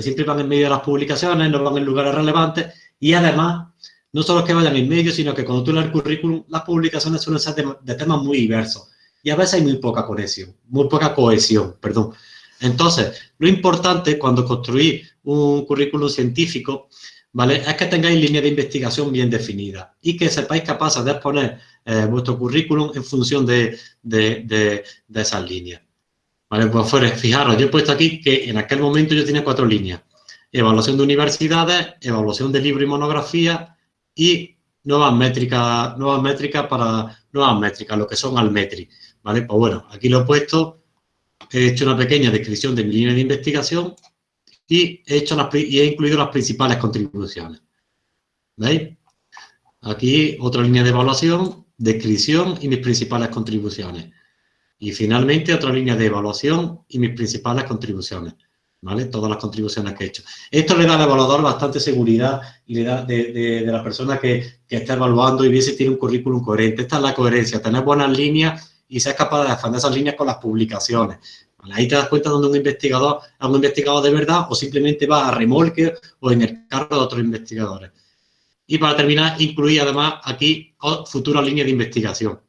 Siempre van en medio de las publicaciones, no van en lugares relevantes y además, no solo que vayan en medio, sino que cuando tú lees el currículum, las publicaciones suelen ser de, temas muy diversos y a veces hay muy poca conexión, muy poca cohesión, perdón. Entonces, lo importante cuando construís un currículum científico, ¿vale? Es que tengáis línea de investigación bien definida y que sepáis capaces de exponer eh, vuestro currículum en función de, de, de, esas líneas. ¿Vale? Pues fuera, fijaros, yo he puesto aquí que en aquel momento yo tenía cuatro líneas. Evaluación de universidades, evaluación de libro y monografía y nuevas métricas, nuevas métricas para nuevas métricas, lo que son Almetri. ¿Vale? Pues bueno, aquí lo he puesto, he hecho una pequeña descripción de mi línea de investigación y he, hecho y he incluido las principales contribuciones. ¿Veis? Aquí otra línea de evaluación descripción y mis principales contribuciones. Y finalmente otra línea de evaluación y mis principales contribuciones. ¿Vale? Todas las contribuciones que he hecho. Esto le da al evaluador bastante seguridad y le da de, la persona que, está evaluando y ve si tiene un currículum coherente. Esta es la coherencia, tener buenas líneas y ser capaz de defender esas líneas con las publicaciones. Ahí te das cuenta donde un investigador es un investigador de verdad o simplemente va a remolque o en el carro de otros investigadores. Y para terminar, incluí además aquí futuras líneas de investigación,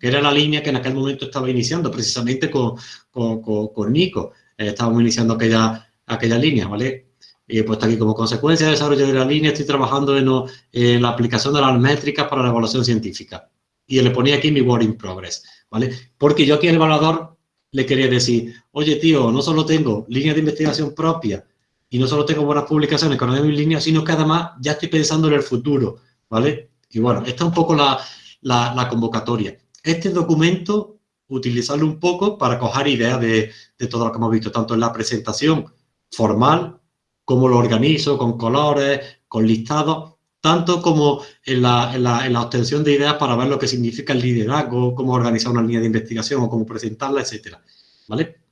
que era la línea que en aquel momento estaba iniciando precisamente con, con, Nico. Eh, estábamos iniciando aquella, aquella línea, ¿vale? Y he puesto aquí como consecuencia de desarrollo de la línea, estoy trabajando en, la aplicación de las métricas para la evaluación científica. Y le ponía aquí mi work in progress, ¿vale? Porque yo aquí al evaluador le quería decir, oye, tío, no solo tengo líneas de investigación propia y no solo tengo buenas publicaciones con en línea, sino que además ya estoy pensando en el futuro, ¿vale? Y bueno, esta es un poco la, la, convocatoria. Este documento, utilizarlo un poco para coger ideas de, de, todo lo que hemos visto, tanto en la presentación formal, cómo lo organizo, con colores, con listados, tanto como en la, en, la, en la, obtención de ideas para ver lo que significa el liderazgo, cómo organizar una línea de investigación o cómo presentarla, etcétera. ¿Vale?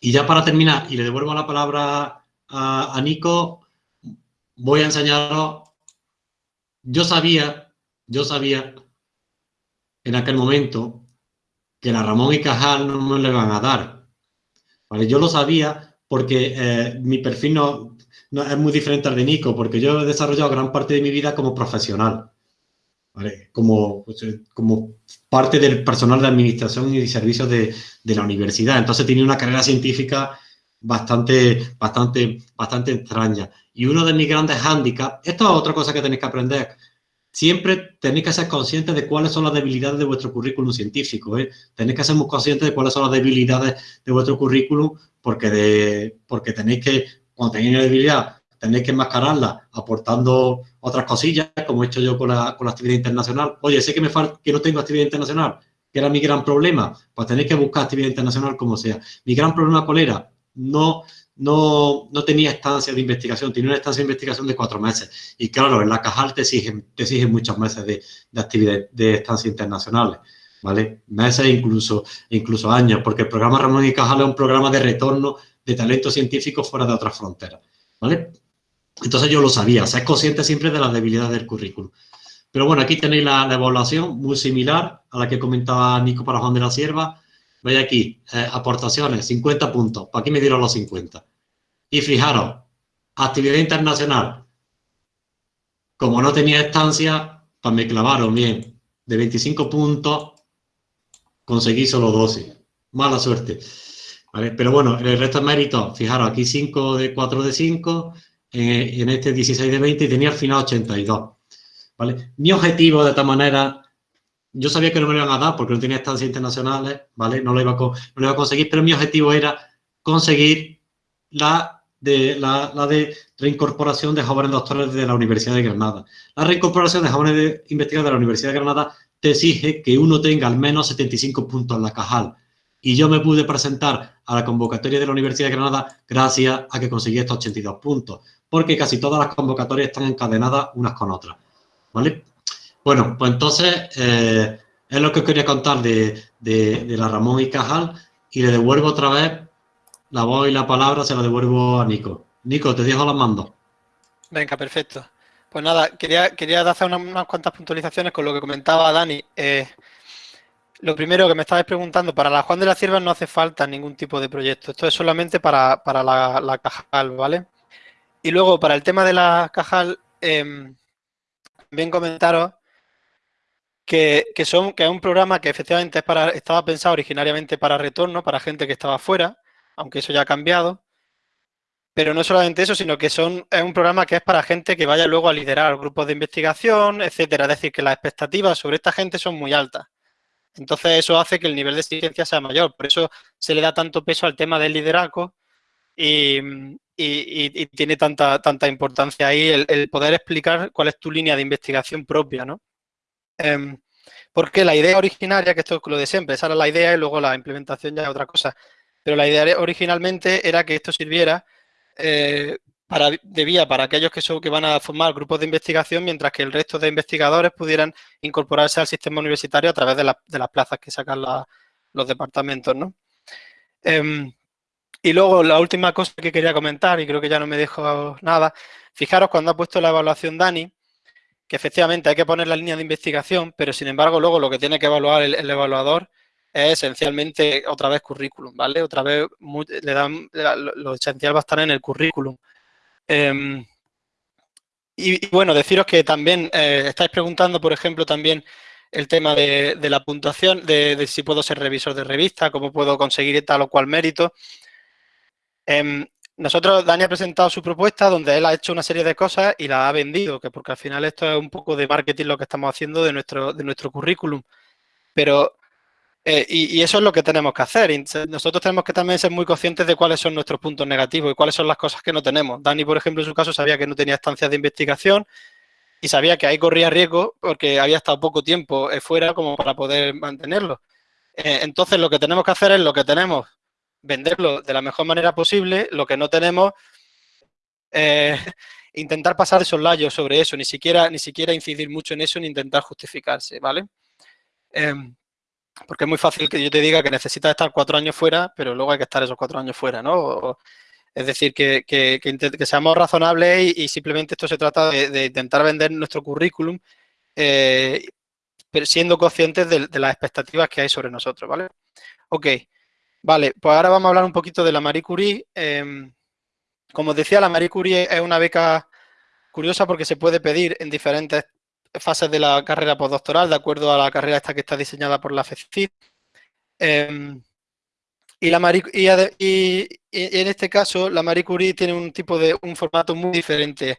Y ya para terminar, y le devuelvo la palabra a, Nico, voy a enseñaros, yo sabía, yo sabía en aquel momento que la Ramón y Cajal no me le van a dar. ¿Vale? Yo lo sabía porque eh, mi perfil no, es muy diferente al de Nico, porque yo he desarrollado gran parte de mi vida como profesional, como, pues, eh, como parte del personal de administración y servicios de, de la universidad. Entonces tenía una carrera científica bastante, bastante, bastante extraña. Y uno de mis grandes hándicaps, esto es otra cosa que tenéis que aprender, siempre tenéis que ser conscientes de cuáles son las debilidades de vuestro currículum científico. ¿eh? Tenéis que ser muy conscientes de cuáles son las debilidades de vuestro currículum porque, de, porque tenéis que, cuando tenéis una debilidad, tenéis que enmascararla aportando otras cosillas, como he hecho yo con la, con la actividad internacional. Oye, sé que, me falta, que no tengo actividad internacional, que era mi gran problema, pues tenéis que buscar actividad internacional como sea. Mi gran problema, ¿cuál era? no, no, no tenía estancia de investigación, tenía una estancia de investigación de cuatro meses. Y claro, en la Cajal te exigen, te exigen muchos meses de, de actividad de estancia internacionales, ¿vale? Meses incluso, incluso años, porque el programa Ramón y Cajal es un programa de retorno de talento científico fuera de otras fronteras, ¿vale? Entonces yo lo sabía, ser consciente siempre de las debilidades del currículum. Pero bueno, aquí tenéis la, la, evaluación muy similar a la que comentaba Nico para Juan de la Sierva. Veis aquí, eh, aportaciones, 50 puntos. ¿Para aquí me dieron los 50? Y fijaros, actividad internacional. Como no tenía estancia, pues me clavaron bien. De 25 puntos, conseguí solo 12. Mala suerte. Pero bueno, el resto de méritos, fijaros, aquí 5 de 4 de 5, en este 16 de 20 y tenía al final 82. ¿vale? Mi objetivo de esta manera yo sabía que no me lo iban a dar porque no tenía estancias internacionales, ¿vale? No lo iba a, no lo iba a conseguir, pero mi objetivo era conseguir la de, la, la, de reincorporación de jóvenes doctores de la Universidad de Granada. La reincorporación de jóvenes de, investigadores de la Universidad de Granada te exige que uno tenga al menos 75 puntos en la Cajal. Y yo me pude presentar a la convocatoria de la Universidad de Granada gracias a que conseguí estos 82 puntos, porque casi todas las convocatorias están encadenadas unas con otras. ¿Vale? Bueno, pues entonces eh, es lo que quería contar de, de, la Ramón y Cajal y le devuelvo otra vez la voz y la palabra se la devuelvo a Nico. Nico, te dejo las mando. Venga, perfecto. Pues nada, quería, quería hacer unas, cuantas puntualizaciones con lo que comentaba Dani. Eh, lo primero que me estabais preguntando, para la Juan de la Cierva no hace falta ningún tipo de proyecto. Esto es solamente para, la, Cajal, ¿vale? Y luego, para el tema de la Cajal, eh, también comentaros que, son, que es un programa que efectivamente es para, estaba pensado originariamente para retorno, para gente que estaba fuera, aunque eso ya ha cambiado. Pero no solamente eso, sino que son, es un programa que es para gente que vaya luego a liderar grupos de investigación, etcétera. Es decir, que las expectativas sobre esta gente son muy altas. Entonces, eso hace que el nivel de exigencia sea mayor. Por eso se le da tanto peso al tema del liderazgo y, tiene tanta, tanta importancia ahí el, poder explicar cuál es tu línea de investigación propia, ¿no? Em, porque la idea originaria, que esto es lo de siempre, esa era la idea y luego la implementación ya es otra cosa. Pero la idea originalmente era que esto sirviera eh, para, de vía para aquellos que, son, que van a formar grupos de investigación, mientras que el resto de investigadores pudieran incorporarse al sistema universitario a través de, las plazas que sacan los departamentos. ¿no? Em, y luego la última cosa que quería comentar, y creo que ya no me dejo nada, fijaros cuando ha puesto la evaluación Dani, que efectivamente hay que poner la línea de investigación, pero sin embargo luego lo que tiene que evaluar el evaluador es esencialmente otra vez currículum, ¿vale? Otra vez le dan, lo, esencial va a estar en el currículum. Em, y, bueno, deciros que también eh, estáis preguntando, por ejemplo, también el tema de, la puntuación, de, si puedo ser revisor de revista, cómo puedo conseguir tal o cual mérito. Em, nosotros, Dani ha presentado su propuesta donde él ha hecho una serie de cosas y la ha vendido, que porque al final esto es un poco de marketing lo que estamos haciendo de nuestro, de nuestro currículum. Pero eh, y, eso es lo que tenemos que hacer. Nosotros tenemos que también ser muy conscientes de cuáles son nuestros puntos negativos y cuáles son las cosas que no tenemos. Dani, por ejemplo, en su caso sabía que no tenía estancias de investigación y sabía que ahí corría riesgo porque había estado poco tiempo eh, fuera como para poder mantenerlo. Eh, entonces, lo que tenemos que hacer es lo que tenemos, venderlo de la mejor manera posible, lo que no tenemos, intentar pasar esos layos sobre eso, ni siquiera, ni siquiera incidir mucho en eso ni intentar justificarse, ¿vale? Em, porque es muy fácil que yo te diga que necesitas estar cuatro años fuera, pero luego hay que estar esos cuatro años fuera, ¿no? es decir, que, que, seamos razonables y, simplemente esto se trata de, intentar vender nuestro currículum eh, pero siendo conscientes de, las expectativas que hay sobre nosotros, ¿vale? Ok, vale, pues ahora vamos a hablar un poquito de la Marie Curie. Em, como os decía, la Marie Curie es una beca curiosa porque se puede pedir en diferentes fases de la carrera postdoctoral, de acuerdo a la carrera esta que está diseñada por la FECID. Em, y, la y, en este caso, la Marie Curie tiene un tipo de, un formato muy diferente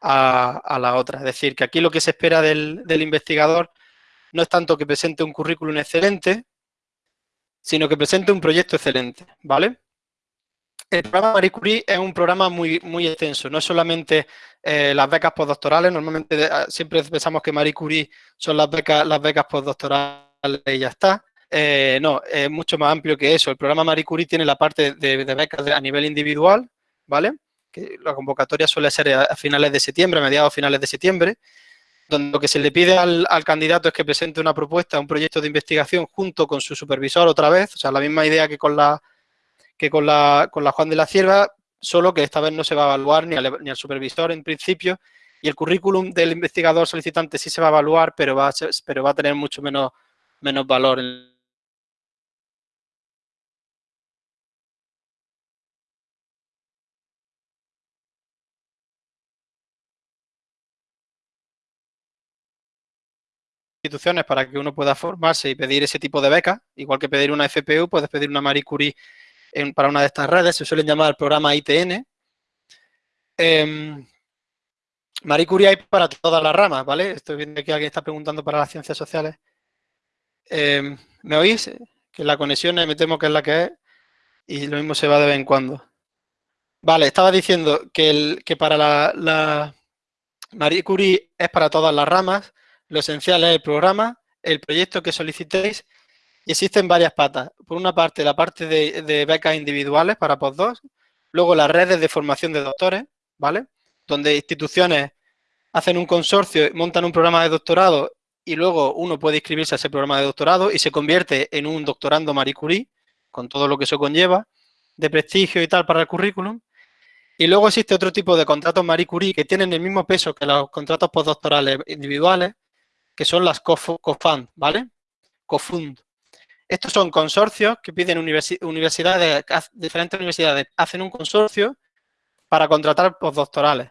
a, la otra. Es decir, que aquí lo que se espera del, del investigador no es tanto que presente un currículum excelente, sino que presente un proyecto excelente, ¿vale? El programa Marie Curie es un programa muy, muy extenso, no es solamente eh, las becas postdoctorales, normalmente ah, siempre pensamos que Marie Curie son las becas, las becas postdoctorales y ya está. Eh, no, es mucho más amplio que eso. El programa Marie Curie tiene la parte de, becas a nivel individual, ¿vale? Que la convocatoria suele ser a, finales de septiembre, a mediados finales de septiembre, donde lo que se le pide al, candidato es que presente una propuesta, un proyecto de investigación junto con su supervisor otra vez, o sea, la misma idea que con la, que con la, con la Juan de la Cierva, solo que esta vez no se va a evaluar ni al, ni al supervisor en principio, y el currículum del investigador solicitante sí se va a evaluar, pero va a, pero va a tener mucho menos, menos valor instituciones para que uno pueda formarse y pedir ese tipo de becas, igual que pedir una FPU, puedes pedir una Marie Curie para una de estas redes, se suelen llamar programa ITN. Em, Marie Curie hay para todas las ramas, ¿vale? Estoy viendo que alguien está preguntando para las ciencias sociales. Em, ¿Me oís? Que la conexión me temo que es la que es y lo mismo se va de vez en cuando. Vale, estaba diciendo que, el, que para la, la Marie Curie es para todas las ramas, lo esencial es el programa, el proyecto que solicitéis y existen varias patas. Por una parte, la parte de, becas individuales para postdocs, luego las redes de formación de doctores, ¿vale? Donde instituciones hacen un consorcio, montan un programa de doctorado y luego uno puede inscribirse a ese programa de doctorado y se convierte en un doctorando Marie Curie, con todo lo que eso conlleva, de prestigio y tal para el currículum. Y luego existe otro tipo de contratos Marie Curie que tienen el mismo peso que los contratos postdoctorales individuales, que son las COFUND, ¿vale? COFUND. Estos son consorcios que piden universidades, diferentes universidades hacen un consorcio para contratar postdoctorales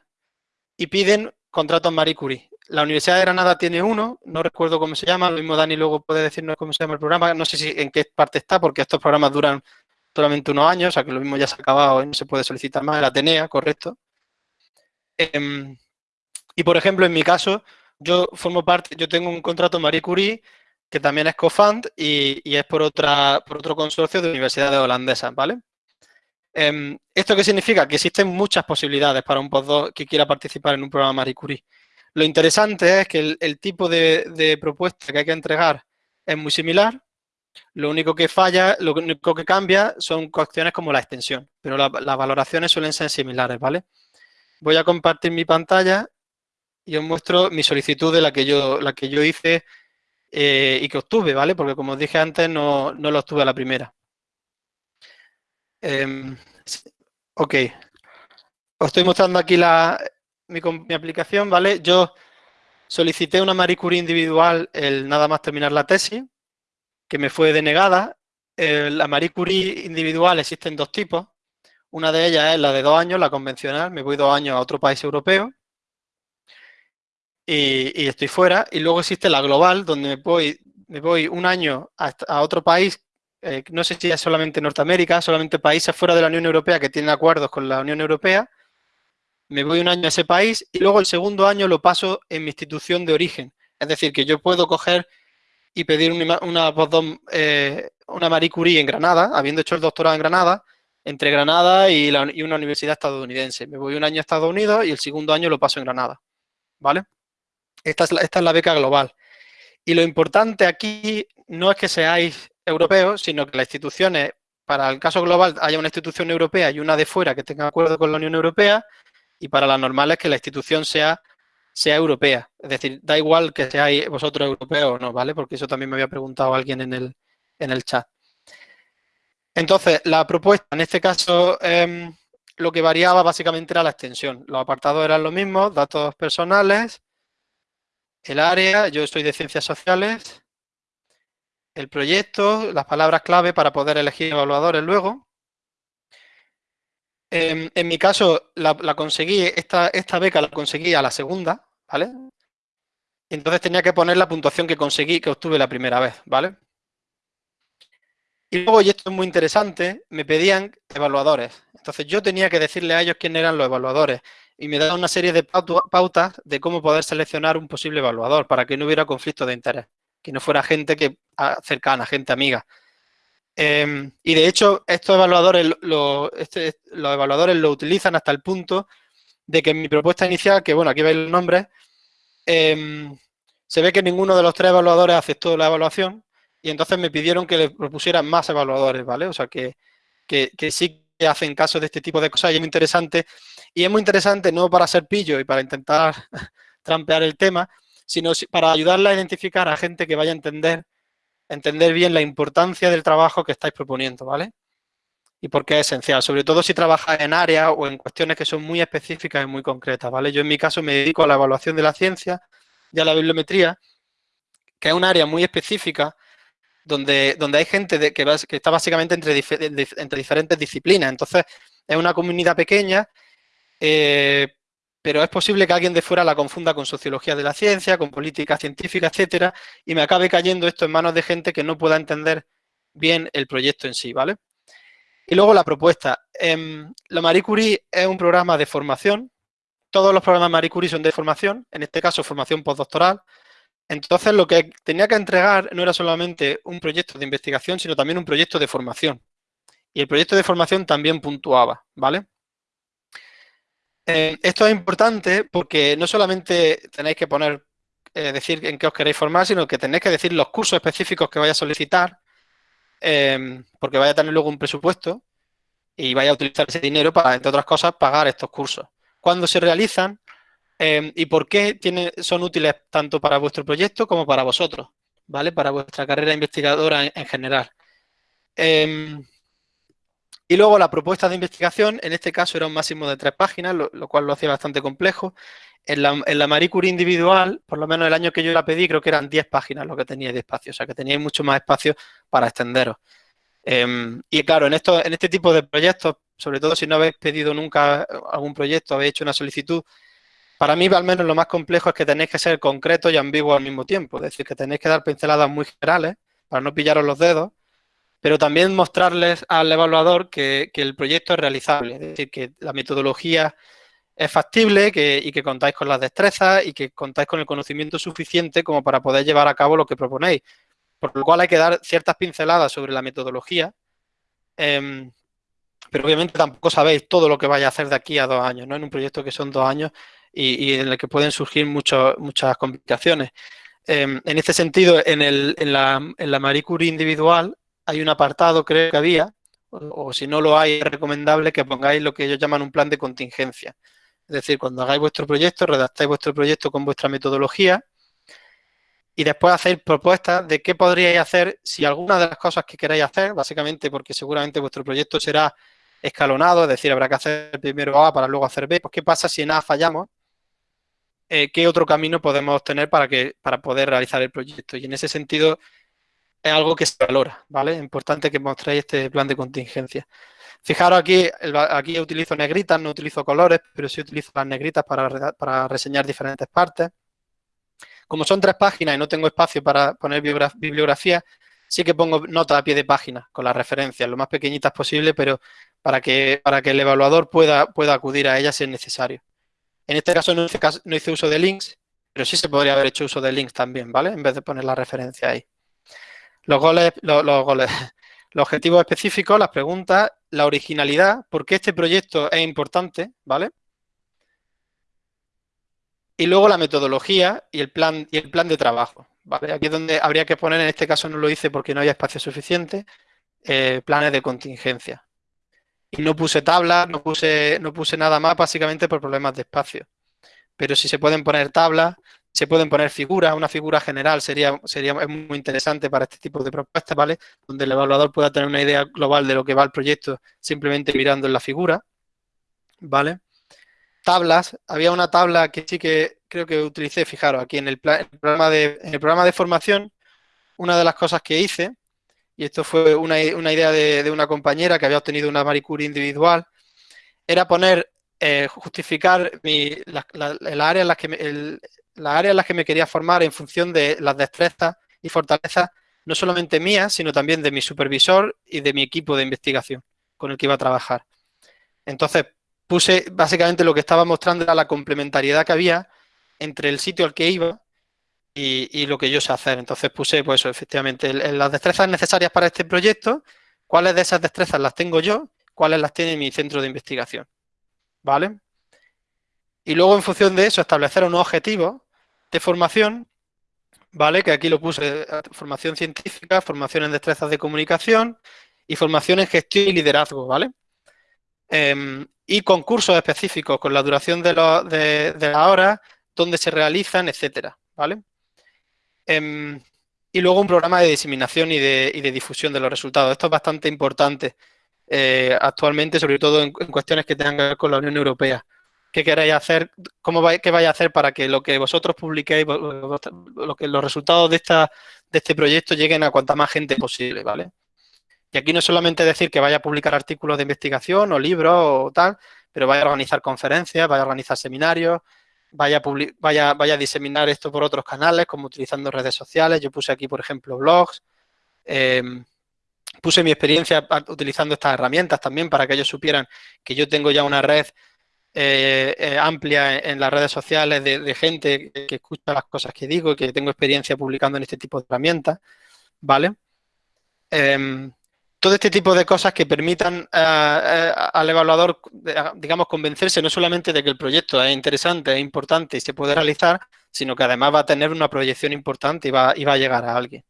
y piden contratos Marie Curie. La Universidad de Granada tiene uno, no recuerdo cómo se llama, lo mismo Dani luego puede decirnos cómo se llama el programa, no sé si en qué parte está, porque estos programas duran solamente unos años, o sea que lo mismo ya se ha acabado y no se puede solicitar más, el Atenea, correcto. Em, y por ejemplo, en mi caso, yo formo parte, yo tengo un contrato Marie Curie que también es CoFund y, y, es por, otra, por otro consorcio de universidades holandesas, ¿vale? Em, ¿Esto qué significa? Que existen muchas posibilidades para un postdoc que quiera participar en un programa Marie Curie. Lo interesante es que el, tipo de, propuesta que hay que entregar es muy similar, lo único que falla, lo único que cambia son cuestiones como la extensión, pero las valoraciones suelen ser similares, ¿vale? Voy a compartir mi pantalla y os muestro mi solicitud de la que yo, la que yo hice eh, y que obtuve, ¿vale? Porque como os dije antes, no, no lo obtuve a la primera. Em, ok. Os estoy mostrando aquí la, mi, aplicación, ¿vale? Yo solicité una Marie Curie individual el nada más terminar la tesis, que me fue denegada. la Marie Curie individual existen dos tipos. Una de ellas es la de dos años, la convencional, me voy dos años a otro país europeo y, estoy fuera. Y luego existe la global, donde me voy, me voy un año a, otro país, eh, no sé si es solamente Norteamérica, solamente países fuera de la Unión Europea que tienen acuerdos con la Unión Europea, me voy un año a ese país y luego el segundo año lo paso en mi institución de origen. Es decir, que yo puedo coger y pedir una, una, eh, una Marie Curie en Granada, habiendo hecho el doctorado en Granada, entre Granada y, una universidad estadounidense. Me voy un año a Estados Unidos y el segundo año lo paso en Granada. ¿Vale? Esta es, la, es la beca global. Y lo importante aquí no es que seáis europeos, sino que las instituciones, para el caso global, haya una institución europea y una de fuera que tenga acuerdo con la Unión Europea, y para las normales que la institución sea, sea europea. Es decir, da igual que seáis vosotros europeos o no, ¿vale? Porque eso también me había preguntado alguien en el, en el chat. Entonces, la propuesta, en este caso, em, lo que variaba básicamente era la extensión. Los apartados eran los mismos, datos personales, el área, yo soy de ciencias sociales, el proyecto, las palabras clave para poder elegir evaluadores luego, en, mi caso, la, conseguí, esta, beca la conseguí a la segunda, ¿vale? Entonces tenía que poner la puntuación que conseguí, que obtuve la primera vez, ¿vale? Y luego, y esto es muy interesante, me pedían evaluadores. Entonces yo tenía que decirle a ellos quiénes eran los evaluadores y me daban una serie de pautas de cómo poder seleccionar un posible evaluador para que no hubiera conflicto de interés, que no fuera gente que, cercana, gente amiga. Em, y de hecho, estos evaluadores lo, este, los evaluadores lo utilizan hasta el punto de que en mi propuesta inicial, que bueno, aquí veis los nombres, em, se ve que ninguno de los tres evaluadores aceptó la evaluación y entonces me pidieron que le propusieran más evaluadores, ¿vale? O sea, que, que, que sí que hacen caso de este tipo de cosas y es muy interesante. Y es muy interesante no para ser pillo y para intentar trampear el tema, sino para ayudarle a identificar a gente que vaya a entender entender bien la importancia del trabajo que estáis proponiendo, ¿vale? Y por qué es esencial, sobre todo si trabajas en áreas o en cuestiones que son muy específicas y muy concretas, ¿vale? Yo en mi caso me dedico a la evaluación de la ciencia y a la bibliometría, que es un área muy específica donde, donde hay gente que, está básicamente entre, entre diferentes disciplinas. Entonces, es una comunidad pequeña, eh, pero es posible que alguien de fuera la confunda con sociología de la ciencia, con política científica, etcétera, y me acabe cayendo esto en manos de gente que no pueda entender bien el proyecto en sí, ¿vale? Y luego la propuesta. Em, la Marie Curie es un programa de formación. Todos los programas Marie Curie son de formación, en este caso formación postdoctoral. Entonces, lo que tenía que entregar no era solamente un proyecto de investigación, sino también un proyecto de formación. Y el proyecto de formación también puntuaba, ¿vale? Eh, esto es importante porque no solamente tenéis que poner, eh, decir en qué os queréis formar, sino que tenéis que decir los cursos específicos que vais a solicitar, eh, porque vais a tener luego un presupuesto y vais a utilizar ese dinero para, entre otras cosas, pagar estos cursos. Cuando se realizan, Em, ¿Y por qué son útiles tanto para vuestro proyecto como para vosotros? ¿Vale? Para vuestra carrera investigadora en, general. Y luego la propuesta de investigación, en este caso era un máximo de tres páginas, lo, cual lo hacía bastante complejo. En la, en la, Marie Curie individual, por lo menos el año que yo la pedí, creo que eran 10 páginas lo que tenía de espacio, o sea que teníais mucho más espacio para extenderos. Em, y claro, en, esto, en este tipo de proyectos, sobre todo si no habéis pedido nunca algún proyecto, habéis hecho una solicitud, para mí, al menos, lo más complejo es que tenéis que ser concretos y ambiguos al mismo tiempo. Es decir, que tenéis que dar pinceladas muy generales para no pillaros los dedos, pero también mostrarles al evaluador que, el proyecto es realizable. Es decir, que la metodología es factible y que contáis con las destrezas y que contáis con el conocimiento suficiente como para poder llevar a cabo lo que proponéis. Por lo cual hay que dar ciertas pinceladas sobre la metodología, em, pero obviamente tampoco sabéis todo lo que vaya a hacer de aquí a dos años, ¿no? En un proyecto que son dos años y, en el que pueden surgir muchas complicaciones. Em, en este sentido, en, el, en, la, en, la, Marie Curie individual hay un apartado, creo que había, o, si no lo hay, es recomendable que pongáis lo que ellos llaman un plan de contingencia. Es decir, cuando hagáis vuestro proyecto, redactáis vuestro proyecto con vuestra metodología y después hacéis propuestas de qué podríais hacer si alguna de las cosas que queráis hacer, básicamente porque seguramente vuestro proyecto será escalonado, es decir, habrá que hacer primero A para luego hacer B, pues qué pasa si en A fallamos eh, qué otro camino podemos tener para, que, para poder realizar el proyecto. Y en ese sentido es algo que se valora, ¿vale? Importante que mostréis este plan de contingencia. Fijaros aquí, aquí utilizo negritas, no utilizo colores, pero sí utilizo las negritas para, reseñar diferentes partes. Como son tres páginas y no tengo espacio para poner bibliografía, sí que pongo notas a pie de página con las referencias, lo más pequeñitas posible, pero para que, para que el evaluador pueda, pueda acudir a ellas si es necesario. En este caso no hice, uso de links, pero sí se podría haber hecho uso de links también, ¿vale? En vez de poner la referencia ahí. Los goles, los, goles, los objetivos específicos, las preguntas, la originalidad, por qué este proyecto es importante, ¿vale? Y luego la metodología y el plan, y el plan de trabajo, ¿vale? Aquí es donde habría que poner, en este caso no lo hice porque no había espacio suficiente, eh, planes de contingencia. Y no puse tablas, no puse, no puse nada más básicamente por problemas de espacio. Pero si se pueden poner tablas, se pueden poner figuras, una figura general sería, sería muy interesante para este tipo de propuestas, ¿vale? Donde el evaluador pueda tener una idea global de lo que va el proyecto simplemente mirando en la figura, ¿vale? Tablas, había una tabla que sí que creo que utilicé, fijaros, aquí en el, programa, de, el programa de formación, una de las cosas que hice y esto fue una, idea de, una compañera que había obtenido una Marie individual, era poner, eh, justificar la, área en las que me, en las que me quería formar en función de las destrezas y fortalezas, no solamente mías, sino también de mi supervisor y de mi equipo de investigación con el que iba a trabajar. Entonces, puse, básicamente lo que estaba mostrando era la complementariedad que había entre el sitio al que iba y, lo que yo sé hacer. Entonces puse, pues efectivamente, las destrezas necesarias para este proyecto, cuáles de esas destrezas las tengo yo, cuáles las tiene mi centro de investigación. ¿Vale? Y luego, en función de eso, establecer unos objetivos de formación, ¿vale? Que aquí lo puse, formación científica, formación en destrezas de comunicación y formación en gestión y liderazgo, ¿vale? Em, y concursos específicos con la duración de, de, de la hora, dónde se realizan, etcétera, ¿vale? Em, y luego un programa de diseminación y de, difusión de los resultados. Esto es bastante importante eh, actualmente, sobre todo en, cuestiones que tengan que ver con la Unión Europea. ¿Qué queréis hacer? ¿Cómo vais, qué vais a hacer para que lo que vosotros publiquéis, lo que los resultados de, esta, de este proyecto lleguen a cuanta más gente posible, ¿vale? Y aquí no solamente decir que vaya a publicar artículos de investigación o libros o tal, pero vaya a organizar conferencias, vaya a organizar seminarios, vaya a, vaya, vaya a diseminar esto por otros canales, como utilizando redes sociales. Yo puse aquí, por ejemplo, blogs. Em, puse mi experiencia utilizando estas herramientas también para que ellos supieran que yo tengo ya una red eh, eh, amplia en, las redes sociales de, gente que escucha las cosas que digo, que tengo experiencia publicando en este tipo de herramientas, ¿vale? Em, todo este tipo de cosas que permitan al evaluador, digamos, convencerse no solamente de que el proyecto es interesante, es importante y se puede realizar, sino que además va a tener una proyección importante y va, y va a llegar a alguien.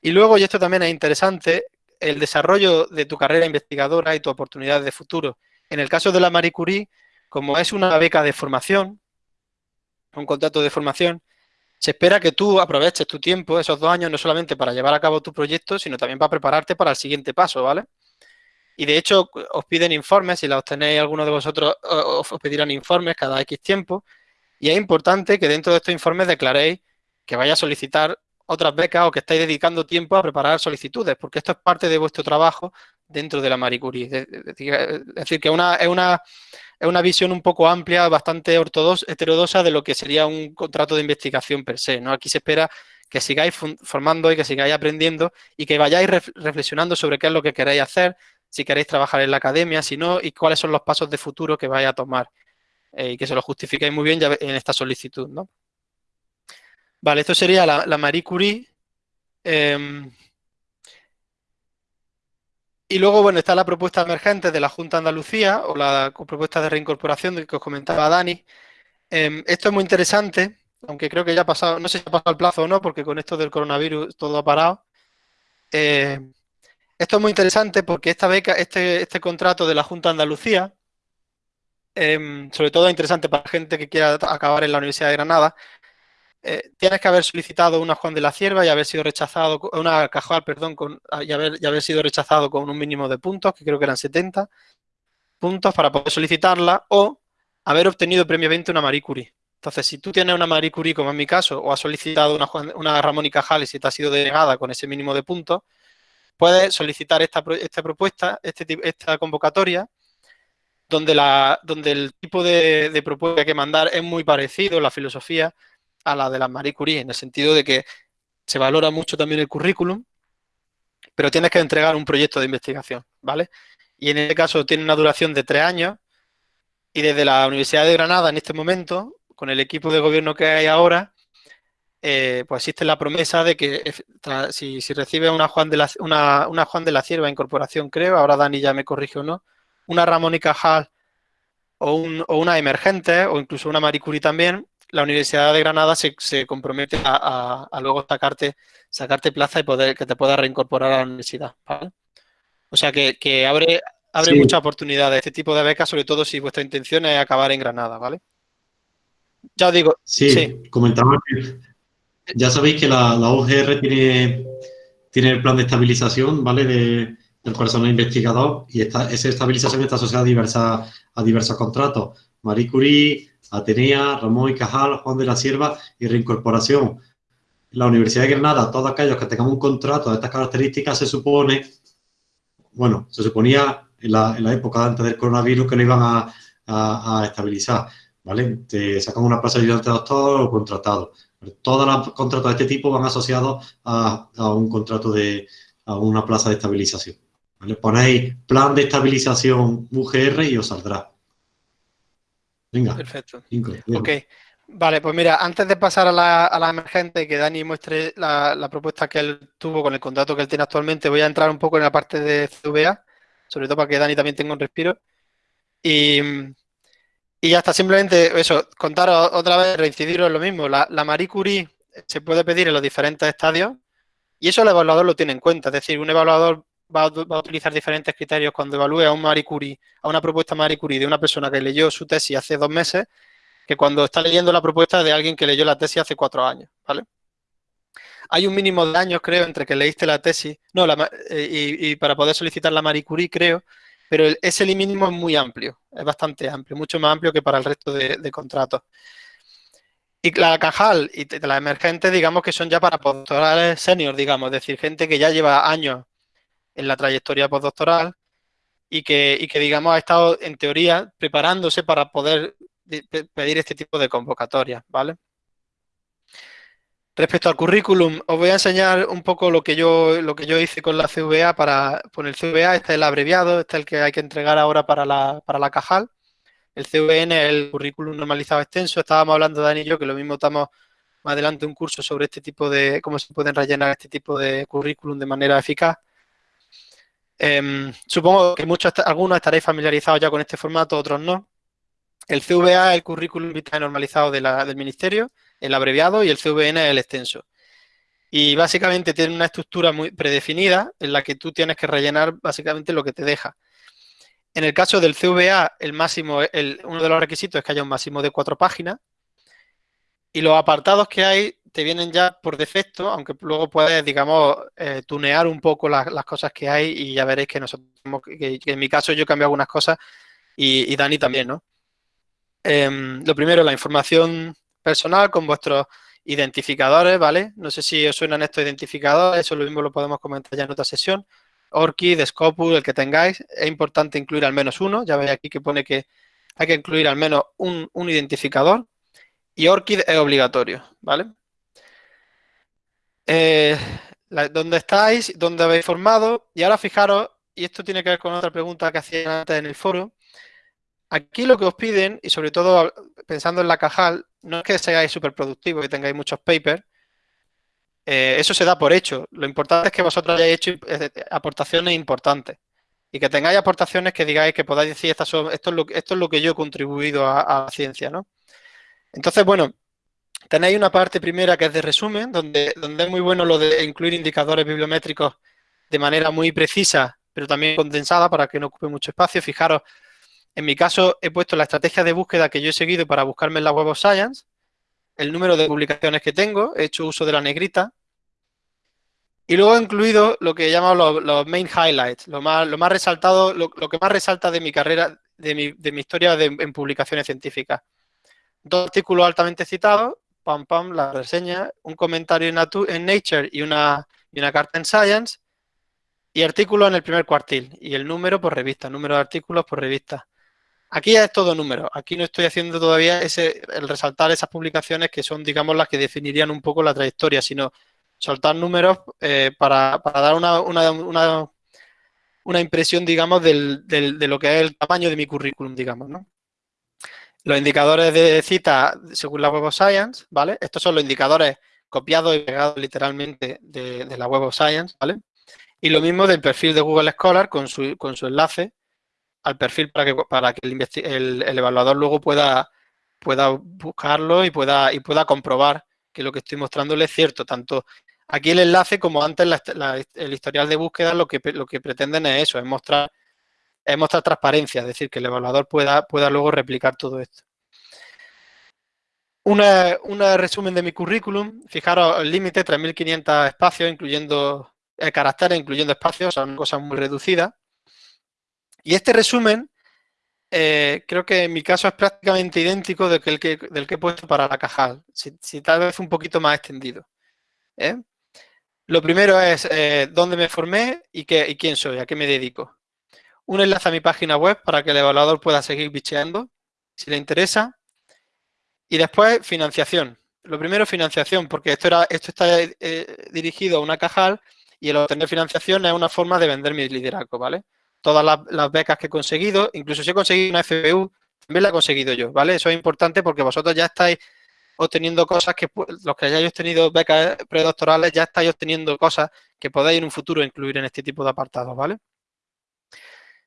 Y luego, y esto también es interesante, el desarrollo de tu carrera investigadora y tu oportunidad de futuro. En el caso de la Marie Curie, como es una beca de formación, un contrato de formación, se espera que tú aproveches tu tiempo, esos dos años, no solamente para llevar a cabo tu proyecto, sino también para prepararte para el siguiente paso, ¿vale? Y de hecho, os piden informes, si la obtenéis alguno de vosotros, os pedirán informes cada X tiempo. Y es importante que dentro de estos informes declaréis que vaya a solicitar otras becas o que estáis dedicando tiempo a preparar solicitudes, porque esto es parte de vuestro trabajo dentro de la Marie Curie. Es decir, que una, es, una, es una visión un poco amplia, bastante ortodoxa, heterodoxa de lo que sería un contrato de investigación per se. ¿no? Aquí se espera que sigáis formando y que sigáis aprendiendo y que vayáis reflexionando sobre qué es lo que queréis hacer, si queréis trabajar en la academia, si no, y cuáles son los pasos de futuro que vais a tomar. Eh, y que se lo justifiquéis muy bien en esta solicitud. ¿no? Vale, esto sería la, Marie Curie. Em, y luego, bueno, está la propuesta emergente de la Junta Andalucía o la propuesta de reincorporación de que os comentaba Dani. Em, esto es muy interesante, aunque creo que ya ha pasado, no sé si ha pasado el plazo o no, porque con esto del coronavirus todo ha parado. Eh, esto es muy interesante porque esta beca, este, este contrato de la Junta Andalucía, em, sobre todo es interesante para gente que quiera acabar en la Universidad de Granada, eh, tienes que haber solicitado una Juan de la Cierva y haber sido rechazado, una Cajal, perdón, con, y, haber, y haber sido rechazado con un mínimo de puntos, que creo que eran 70 puntos para poder solicitarla, o haber obtenido previamente una Marie Curie. Entonces, si tú tienes una Marie Curie, como en mi caso, o has solicitado una, una Ramón y Cajal y si te ha sido denegada con ese mínimo de puntos, puedes solicitar esta, esta propuesta, este, esta convocatoria, donde, el tipo de, de propuesta que mandar es muy parecido, la filosofía, a la de la Marie Curie, en el sentido de que se valora mucho también el currículum, pero tienes que entregar un proyecto de investigación, ¿vale? Y en este caso tiene una duración de tres años y desde la Universidad de Granada en este momento, con el equipo de gobierno que hay ahora, eh, pues existe la promesa de que si, recibe una Juan, de la, una, Juan de la Cierva incorporación, creo, ahora Dani ya me corrige o no, una Ramón y Cajal o, una emergente o incluso una Marie Curie también, la Universidad de Granada se, compromete a, luego sacarte, sacarte plaza y poder que te puedas reincorporar a la universidad. O sea que, abre, abre muchas oportunidades este tipo de becas, sobre todo si vuestra intención es acabar en Granada, ¿vale? Ya os digo. Sí, comentaba que ya sabéis que la, la UGR tiene, tiene el plan de estabilización, ¿vale? De, del personal investigador y esta, esa estabilización está asociada a, diversas, a diversos contratos. Marie Curie, Atenea, Ramón y Cajal, Juan de la Sierva y Reincorporación. La Universidad de Granada, todos aquellos que tengan un contrato de estas características, se supone, bueno, se suponía en la, época antes del coronavirus que no iban a, estabilizar, ¿vale? Te sacan una plaza de ayudante doctor o contratado. todos los contratos de este tipo van asociados a, un contrato de, una plaza de estabilización. ¿vale? Ponéis plan de estabilización UGR y os saldrá. Venga. Perfecto. ok. Vale, pues mira, antes de pasar a la, a emergente y que Dani muestre la, propuesta que él tuvo con el contrato que él tiene actualmente, voy a entrar un poco en la parte de CVA, sobre todo para que Dani también tenga un respiro. Y, ya está, simplemente eso, contar otra vez, reincidiros en lo mismo. La, la Marie Curie se puede pedir en los diferentes estadios y eso el evaluador lo tiene en cuenta. Es decir, un evaluador va a, utilizar diferentes criterios cuando evalúe a un Marie Curie, a una propuesta Marie Curie de una persona que leyó su tesis hace dos meses, que cuando está leyendo la propuesta de alguien que leyó la tesis hace cuatro años, ¿vale? Hay un mínimo de años, creo, entre que leíste la tesis, no, eh, y, para poder solicitar la Marie Curie, creo, pero ese mínimo es muy amplio, es bastante amplio, mucho más amplio que para el resto de, contratos. Y la Cajal y la emergente, digamos que son ya para postdoctorales senior, digamos, es decir, gente que ya lleva años en la trayectoria postdoctoral y que, y que, digamos, ha estado, en teoría, preparándose para poder pedir este tipo de convocatorias, ¿vale? Respecto al currículum, os voy a enseñar un poco lo que yo, lo que yo hice con la CVA para, con el CVA, este es el abreviado, este es el que hay que entregar ahora para la, para la Cajal. El CVN es el currículum normalizado extenso. Estábamos hablando, Dani y yo, que lo mismo estamos más adelante un curso sobre este tipo de, cómo se pueden rellenar este tipo de currículum de manera eficaz. Em, supongo que muchos, algunos estaréis familiarizados ya con este formato, otros no. El CVA es el currículum vitae normalizado del ministerio, el abreviado, y el CVN es el extenso. Y básicamente tiene una estructura muy predefinida en la que tú tienes que rellenar básicamente lo que te deja. En el caso del CVA, el máximo, uno de los requisitos es que haya un máximo de cuatro páginas. Y los apartados que hay te vienen ya por defecto, aunque luego puedes, digamos, eh, tunear un poco las, cosas que hay y ya veréis que nosotros, que, en mi caso yo cambio algunas cosas y, Dani también, ¿no? Em, lo primero, la información personal con vuestros identificadores, ¿vale? No sé si os suenan estos identificadores, eso lo mismo lo podemos comentar ya en otra sesión. ORCID, Scopus, el que tengáis, es importante incluir al menos uno, ya veis aquí que pone que hay que incluir al menos un, identificador y ORCID es obligatorio, ¿vale? Eh, ¿Dónde estáis? ¿Dónde habéis formado? Y ahora fijaros, y esto tiene que ver con otra pregunta que hacía antes en el foro, Aquí lo que os piden, y sobre todo pensando en la Cajal, no es que seáis súper productivos y tengáis muchos papers, eh, eso se da por hecho. Lo importante es que vosotros hayáis hecho aportaciones importantes y que tengáis aportaciones que digáis que podáis decir esto, es lo, esto es lo que yo he contribuido a, la ciencia, ¿no? Entonces, bueno, tenéis una parte primera que es de resumen, donde, donde es muy bueno lo de incluir indicadores bibliométricos de manera muy precisa, pero también condensada para que no ocupe mucho espacio. Fijaros en mi caso, he puesto la estrategia de búsqueda que yo he seguido para buscarme en la Web of Science, el número de publicaciones que tengo, he hecho uso de la negrita, y luego he incluido lo que llamo los, main highlights, lo más, resaltado, lo, que más resalta de mi carrera, de mi, historia en publicaciones científicas. Dos artículos altamente citados, pam, pam, la reseña, un comentario en, en Nature y una, y una carta en Science, y artículos en el primer cuartil, y el número por revista, número de artículos por revista. Aquí es todo número. Aquí no estoy haciendo todavía ese, el resaltar esas publicaciones que son, digamos, las que definirían un poco la trayectoria, sino soltar números eh, para, dar una, una, impresión, digamos, de lo que es el tamaño de mi currículum, digamos, ¿no? Los indicadores de cita según la Web of Science, ¿vale? Estos son los indicadores copiados y pegados literalmente de, la Web of Science, ¿vale? Y lo mismo del perfil de Google Scholar con su, con su enlace al perfil para que, para que el, evaluador luego pueda, pueda buscarlo y pueda, y pueda comprobar que lo que estoy mostrándole es cierto. Tanto aquí el enlace como antes el historial de búsqueda lo que, lo que pretenden es eso, es mostrar, es mostrar transparencia, es decir, que el evaluador pueda, pueda luego replicar todo esto. Un resumen de mi currículum, fijaros, el límite 3.500 espacios, incluyendo eh, caracteres, incluyendo espacios, son cosas muy reducidas. Y este resumen, eh, creo que en mi caso es prácticamente idéntico del que, del que he puesto para la Cajal, si, tal vez un poquito más extendido. ¿eh? Lo primero es eh, dónde me formé y, qué, y quién soy, a qué me dedico. Un enlace a mi página web para que el evaluador pueda seguir bicheando, si le interesa. Y después, financiación. Lo primero, financiación, porque esto, era, esto está dirigido a una cajal y el obtener financiación es una forma de vender mi liderazgo, ¿vale? todas las, becas que he conseguido, incluso si he conseguido una FPU, también la he conseguido yo, ¿vale? Eso es importante porque vosotros ya estáis obteniendo cosas que, los que hayáis obtenido becas predoctorales, ya estáis obteniendo cosas que podéis en un futuro incluir en este tipo de apartados, ¿vale?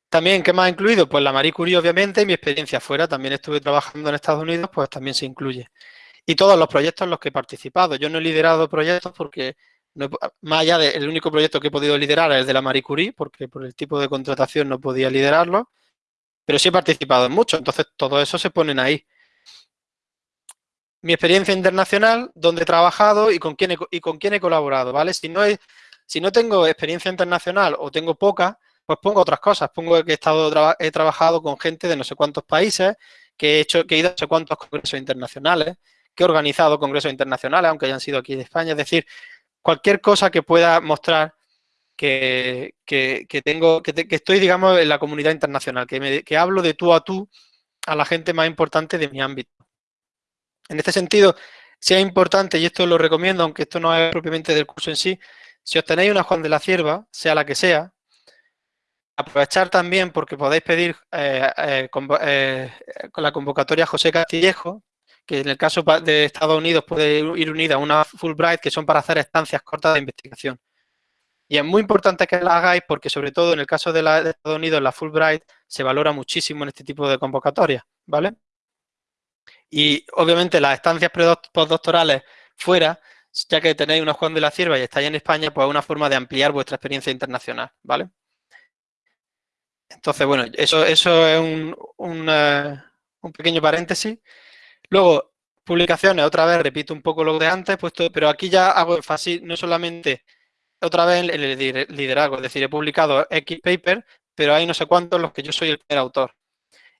También, ¿qué más ha incluido? Pues la Marie Curie, obviamente, y mi experiencia fuera. También estuve trabajando en Estados Unidos, pues también se incluye. Y todos los proyectos en los que he participado. Yo no he liderado proyectos porque más allá del único proyecto que he podido liderar es el de la Marie Curie, porque por el tipo de contratación no podía liderarlo, pero sí he participado en muchos, entonces todo eso se ponen ahí. Mi experiencia internacional, dónde he trabajado y con quién he, y con quién he colaborado, ¿vale? Si no, si no tengo experiencia internacional o tengo poca, pues pongo otras cosas. Pongo que he, estado, he trabajado con gente de no sé cuántos países, que he, hecho, que he ido a no sé cuántos congresos internacionales, que he organizado congresos internacionales, aunque hayan sido aquí de España. Es decir, cualquier cosa que pueda mostrar que, tengo, que, estoy, digamos, en la comunidad internacional, que, que hablo de tú a tú a la gente más importante de mi ámbito. En este sentido, sea importante, y esto lo recomiendo, aunque esto no es propiamente del curso en sí, si os tenéis una Juan de la Cierva, sea la que sea, aprovechar también porque podéis pedir eh, eh, con, la convocatoria José Castillejo, que en el caso de Estados Unidos puede ir unida a una Fulbright, que son para hacer estancias cortas de investigación. Y es muy importante que la hagáis porque, sobre todo en el caso de, la, Estados Unidos, la Fulbright se valora muchísimo en este tipo de convocatorias, ¿vale? Y obviamente las estancias postdoctorales fuera, ya que tenéis una Juan de la Cierva y estáis en España, pues es una forma de ampliar vuestra experiencia internacional, ¿vale? Entonces, bueno, eso, eso es un, un, un pequeño paréntesis. Luego, publicaciones, otra vez repito un poco lo de antes, puesto, pero aquí ya hago énfasis no solamente otra vez en el liderazgo, es decir, he publicado X paper, pero hay no sé cuántos los que yo soy el primer autor.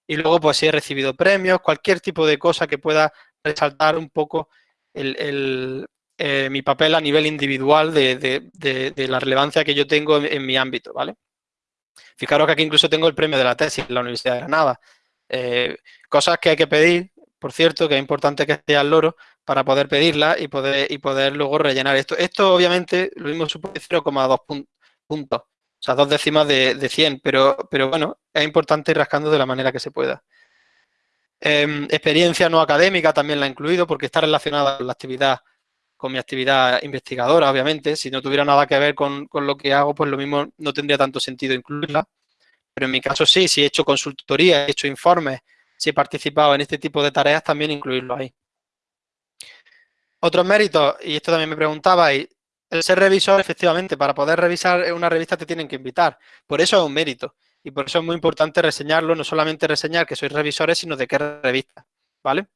Y luego, pues si he recibido premios, cualquier tipo de cosa que pueda resaltar un poco el, eh, mi papel a nivel individual de, la relevancia que yo tengo en, mi ámbito, ¿vale? Fijaros que aquí incluso tengo el premio de la tesis en la Universidad de Granada. Eh, cosas que hay que pedir, por cierto, que es importante que esté al loro para poder pedirla y poder, y poder luego rellenar esto. Esto obviamente lo mismo supone 0,2 puntos, o sea, dos décimas de, de 100, pero, pero bueno, es importante ir rascando de la manera que se pueda. Em, experiencia no académica también la he incluido porque está relacionada con la actividad, con mi actividad investigadora, obviamente. Si no tuviera nada que ver con, con, lo que hago, pues lo mismo no tendría tanto sentido incluirla. Pero en mi caso sí, si he hecho consultoría, he hecho informes, si he participado en este tipo de tareas, también incluirlo ahí. Otros méritos, y esto también me preguntabais, el ser revisor, efectivamente, para poder revisar una revista te tienen que invitar. Por eso es un mérito. Y por eso es muy importante reseñarlo, no solamente reseñar que sois revisores, sino de qué revista, ¿vale?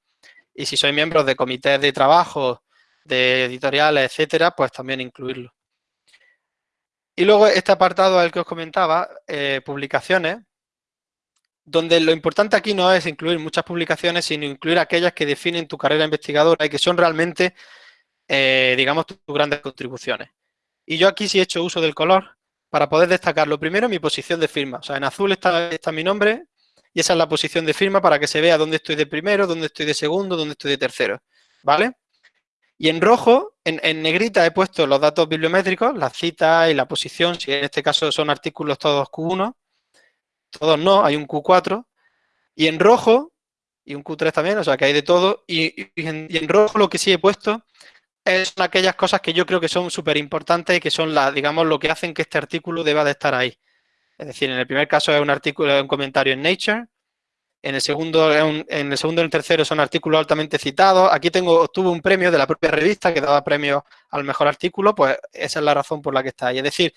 Y si sois miembros de comités de trabajo, de editoriales, etcétera, pues también incluirlo. Y luego este apartado al que os comentaba, eh, publicaciones, donde lo importante aquí no es incluir muchas publicaciones, sino incluir aquellas que definen tu carrera investigadora y que son realmente, eh, digamos, tus grandes contribuciones. Y yo aquí sí he hecho uso del color para poder destacar lo primero mi posición de firma. O sea, en azul está, está mi nombre y esa es la posición de firma para que se vea dónde estoy de primero, dónde estoy de segundo, dónde estoy de tercero. ¿Vale? Y en rojo, en, en, negrita, he puesto los datos bibliométricos, la cita y la posición, si en este caso son artículos todos Q1, todos no, hay un Q4, y en rojo, y un Q3 también, o sea que hay de todo, y, en, rojo lo que sí he puesto son aquellas cosas que yo creo que son súper importantes y que son, las, digamos, lo que hacen que este artículo deba de estar ahí. Es decir, en el primer caso es un artículo, un comentario en Nature, en el segundo, en el segundo y el tercero son artículos altamente citados. Aquí tengo, obtuvo un premio de la propia revista que daba premio al mejor artículo, pues esa es la razón por la que está ahí. Es decir,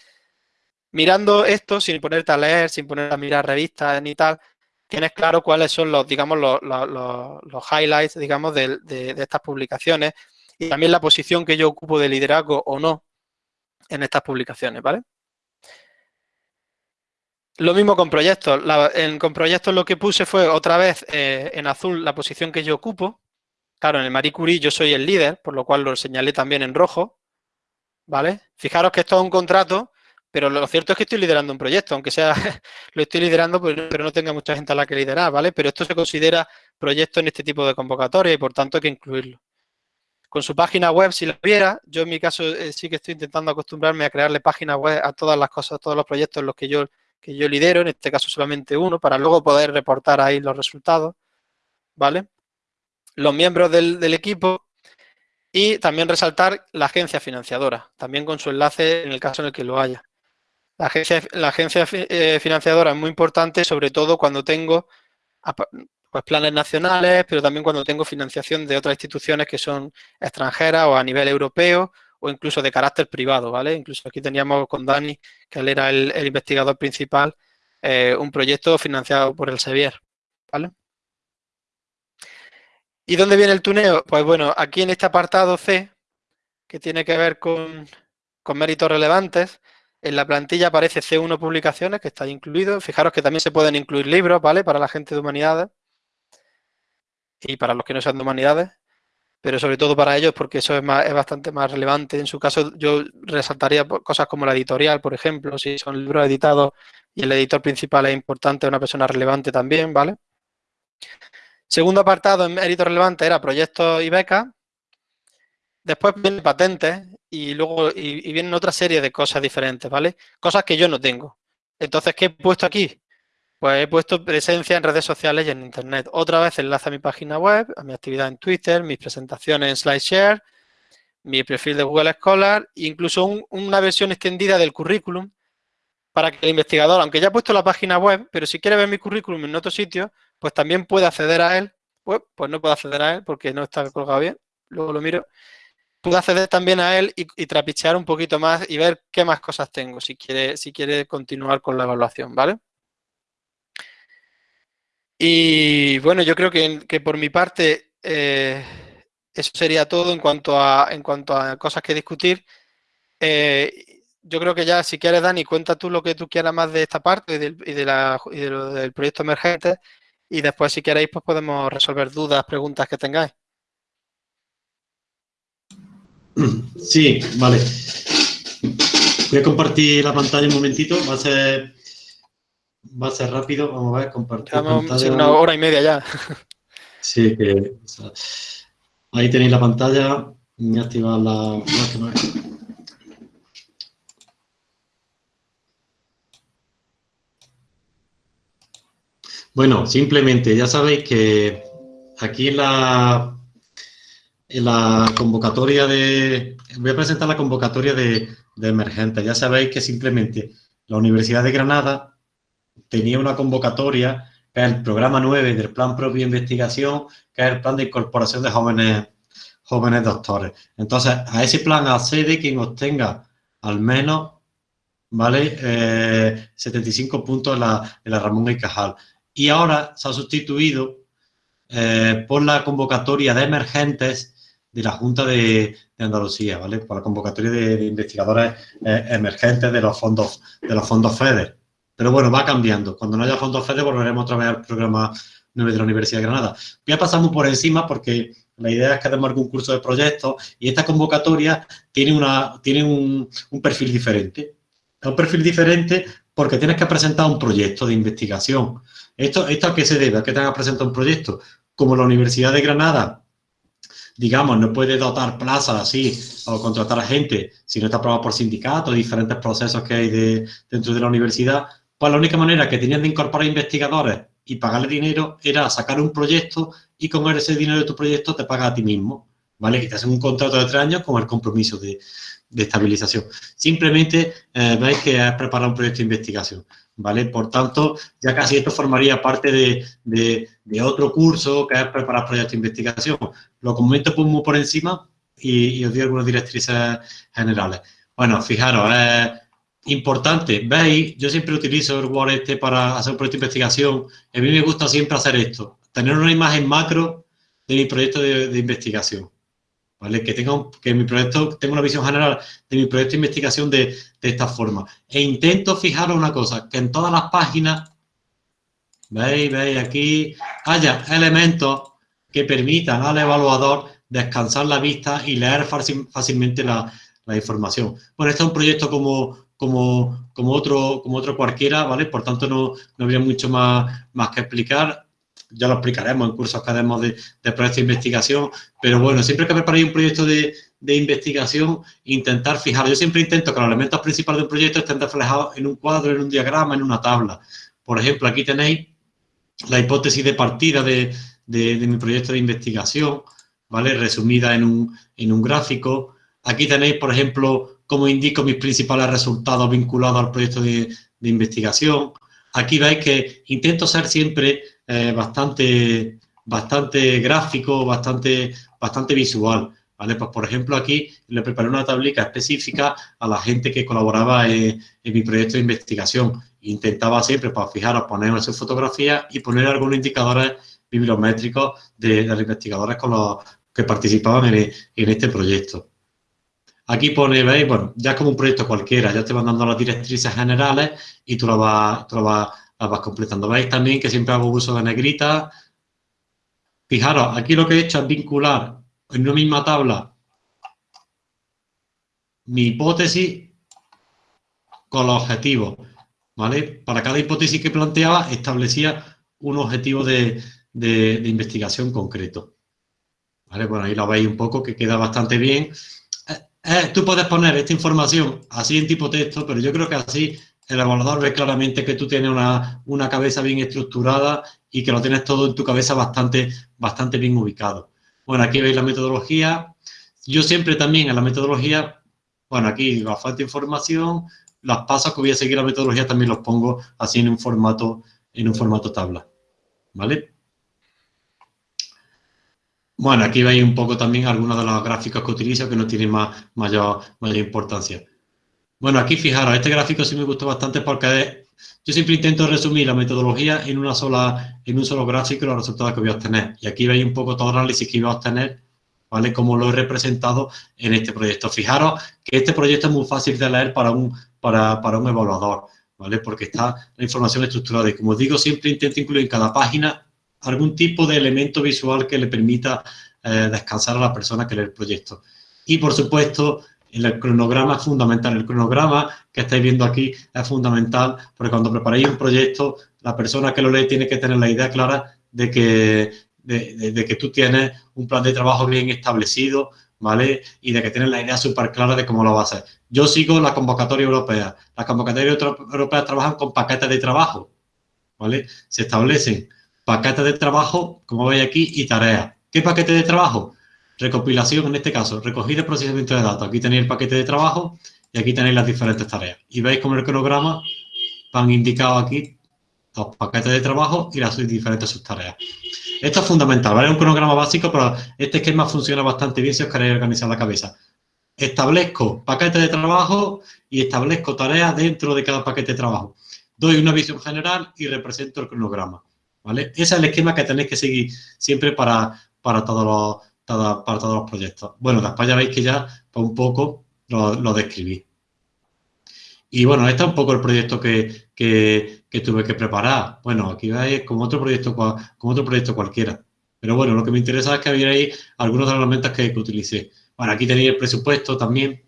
mirando esto, sin ponerte a leer, sin ponerte a mirar revistas ni tal, tienes claro cuáles son los, digamos, los, highlights, digamos, de, estas publicaciones y también la posición que yo ocupo de liderazgo o no en estas publicaciones, ¿vale? Lo mismo con proyectos. en, con proyectos lo que puse fue otra vez eh, en azul la posición que yo ocupo. Claro, en el Marie Curie yo soy el líder, por lo cual lo señalé también en rojo. ¿Vale? Fijaros que esto es un contrato pero lo cierto es que estoy liderando un proyecto, aunque sea, lo estoy liderando, pero no tenga mucha gente a la que liderar, ¿vale? Pero esto se considera proyecto en este tipo de convocatoria y por tanto hay que incluirlo. Con su página web, si lo viera, yo en mi caso eh, sí que estoy intentando acostumbrarme a crearle páginas web a todas las cosas, a todos los proyectos en los que yo, que yo lidero, en este caso solamente uno, para luego poder reportar ahí los resultados, ¿vale? Los miembros del, equipo y también resaltar la agencia financiadora, también con su enlace en el caso en el que lo haya. La agencia, la agencia eh, financiadora es muy importante, sobre todo cuando tengo pues, planes nacionales, pero también cuando tengo financiación de otras instituciones que son extranjeras o a nivel europeo o incluso de carácter privado, ¿vale? Incluso aquí teníamos con Dani, que él era el, investigador principal, eh, un proyecto financiado por el Sevier, ¿vale? ¿Y dónde viene el tuneo? Pues bueno, aquí en este apartado C, que tiene que ver con, con méritos relevantes, en la plantilla aparece C1 publicaciones, que está incluido. Fijaros que también se pueden incluir libros, ¿vale? Para la gente de humanidades y para los que no sean de humanidades, pero sobre todo para ellos porque eso es, más, es bastante más relevante. En su caso yo resaltaría cosas como la editorial, por ejemplo, si son libros editados y el editor principal es importante, una persona relevante también, ¿vale? Segundo apartado en mérito relevante era proyectos y becas. Después vienen patentes y luego y, vienen otra serie de cosas diferentes, ¿vale? Cosas que yo no tengo. Entonces, ¿qué he puesto aquí? Pues he puesto presencia en redes sociales y en Internet. Otra vez enlace a mi página web, a mi actividad en Twitter, mis presentaciones en SlideShare, mi perfil de Google Scholar, incluso una versión extendida del currículum para que el investigador, aunque ya he puesto la página web, pero si quiere ver mi currículum en otro sitio, pues también puede acceder a él. Pues, pues no puedo acceder a él porque no está colgado bien. Luego lo miro. Puedo acceder también a él y, trapichear un poquito más y ver qué más cosas tengo si quiere, si quiere continuar con la evaluación, ¿vale? Y bueno, yo creo que, por mi parte eh, eso sería todo en cuanto a, en cuanto a cosas que discutir. Eh, yo creo que ya, si quieres, Dani, cuenta tú lo que tú quieras más de esta parte y, del, de la, del proyecto emergente y después, si queréis, pues podemos resolver dudas, preguntas que tengáis. Sí, vale. Voy a compartir la pantalla un momentito, va a ser, va a ser rápido, vamos a ver, compartir pantalla. una hora y media ya. Sí, que... Ahí tenéis la pantalla. Voy a activar la... Bueno, simplemente ya sabéis que aquí en la, en la convocatoria de... Voy a presentar la convocatoria de, de emergentes. Ya sabéis que simplemente la Universidad de Granada tenía una convocatoria que es el programa 9 del Plan Propio de Investigación, que es el Plan de Incorporación de Jóvenes, jóvenes Doctores. Entonces, a ese plan accede quien obtenga al menos, ¿vale? 75 eh, puntos en la, en la Ramón y Cajal. Y ahora se ha sustituido eh, por la convocatoria de emergentes de la Junta de, Andalucía, ¿vale? Por la convocatoria de, investigadores eh, emergentes de los fondos, de los fondos FEDER. Pero bueno, va cambiando. Cuando no haya fondos FEDER volveremos otra vez al programa 9 de la Universidad de Granada. Voy a pasar muy por encima porque la idea es que hagamos algún curso de proyectos y esta convocatoria tiene, una, tiene un, perfil diferente. Es un perfil diferente porque tienes que presentar un proyecto de investigación. ¿Esto, esto a qué se debe? ¿A qué tengas que presentar un proyecto? Como la Universidad de Granada, digamos, no puede dotar plazas así o contratar a gente si no está aprobado por sindicatos, diferentes procesos que hay de, dentro de la universidad, pues la única manera que tenían de incorporar investigadores y pagarle dinero era sacar un proyecto y con ese dinero de tu proyecto te pagas a ti mismo, ¿vale? Y te hacen un contrato de tres años con el compromiso de, estabilización. Simplemente eh, veis que es preparar un proyecto de investigación, ¿vale? Por tanto, ya casi esto formaría parte de, otro curso que es preparar proyectos de investigación. Lo comento muy por encima y, os doy algunas directrices generales. Bueno, fijaros, es importante, veis, yo siempre utilizo el Word este para hacer un proyecto de investigación. A mí me gusta siempre hacer esto, tener una imagen macro de mi proyecto de, investigación. ¿Vale? Que, tenga que mi proyecto tenga una visión general de mi proyecto de investigación de, esta forma. E intento fijaros una cosa, que en todas las páginas, veis, veis aquí, haya elementos que permitan al evaluador descansar la vista y leer fácilmente la, la información. Bueno, este es un proyecto como, como, como, otro, como otro cualquiera, ¿vale? Por tanto, no, no habría mucho más, más que explicar. Ya lo explicaremos en cursos que de, de proyectos de investigación. Pero bueno, siempre que preparéis un proyecto de, de investigación, intentar fijar. Yo siempre intento que los elementos principales de un proyecto estén reflejados en un cuadro, en un diagrama, en una tabla. Por ejemplo, aquí tenéis la hipótesis de partida de, de, de mi proyecto de investigación, ¿vale? Resumida en un, en un gráfico. Aquí tenéis, por ejemplo, como indico mis principales resultados vinculados al proyecto de, investigación. Aquí veis que intento ser siempre eh, bastante, bastante gráfico, bastante, bastante visual. ¿vale? Pues, por ejemplo, aquí le preparé una tablita específica a la gente que colaboraba en, mi proyecto de investigación. Intentaba siempre, para pues, fijaros, poner su fotografía y poner algunos indicadores bibliométricos de, los investigadores con los que participaban en este proyecto. Aquí pone, veis, bueno, ya es como un proyecto cualquiera, ya te van dando las directrices generales y tú las vas, vas completando. Veis también que siempre hago uso de negrita. Fijaros, aquí lo que he hecho es vincular en una misma tabla mi hipótesis con los objetivos, ¿vale? Para cada hipótesis que planteaba establecía un objetivo de, de investigación concreto. ¿Vale? Bueno, ahí lo veis un poco que queda bastante bien. Eh, tú puedes poner esta información así en tipo texto, pero yo creo que así el evaluador ve claramente que tú tienes una, una, cabeza bien estructurada y que lo tienes todo en tu cabeza bastante, bastante bien ubicado. Bueno, aquí veis la metodología. Yo siempre también en la metodología, bueno, aquí bastante información, los pasos que voy a seguir la metodología también los pongo así en un formato, en un formato tabla. ¿Vale? Bueno, aquí veis un poco también algunos de los gráficos que utilizo que no tienen más, mayor, importancia. Bueno, aquí fijaros, este gráfico sí me gustó bastante porque yo siempre intento resumir la metodología en, una sola, en un solo gráfico y los resultados que voy a obtener. Y aquí veis un poco todo el análisis que iba a obtener, ¿vale? Como lo he representado en este proyecto. Fijaros que este proyecto es muy fácil de leer para un, para, para un evaluador, ¿vale? Porque está la información estructurada. Y como digo, siempre intento incluir en cada página algún tipo de elemento visual que le permita eh, descansar a la persona que lee el proyecto. Y, por supuesto, el cronograma es fundamental. El cronograma que estáis viendo aquí es fundamental porque cuando preparáis un proyecto, la persona que lo lee tiene que tener la idea clara de que, de, que tú tienes un plan de trabajo bien establecido, ¿vale? Y de que tienes la idea súper clara de cómo lo vas a hacer. Yo sigo la convocatoria europea. Las convocatorias europeas trabajan con paquetes de trabajo, ¿vale? Se establecen paquetes de trabajo, como veis aquí, y tareas. ¿Qué paquete de trabajo? recopilación, en este caso, recogida y procesamiento de datos. Aquí tenéis el paquete de trabajo y aquí tenéis las diferentes tareas. Y veis como el cronograma van indicados aquí los paquetes de trabajo y las diferentes subtareas. Esto es fundamental, ¿vale? Es un cronograma básico, pero este esquema funciona bastante bien si os queréis organizar la cabeza. Establezco paquetes de trabajo y establezco tareas dentro de cada paquete de trabajo. Doy una visión general y represento el cronograma, Ese es el esquema que tenéis que seguir siempre para, para todos los para todos los proyectos. Bueno, después ya veis que ya pues, un poco lo, describí. Y bueno, este es un poco el proyecto que, tuve que preparar. Bueno, aquí veis como otro proyecto, como otro proyecto cualquiera. Pero bueno, lo que me interesa es que vierais algunos de los elementos que, que utilicé. Bueno, aquí tenéis el presupuesto también.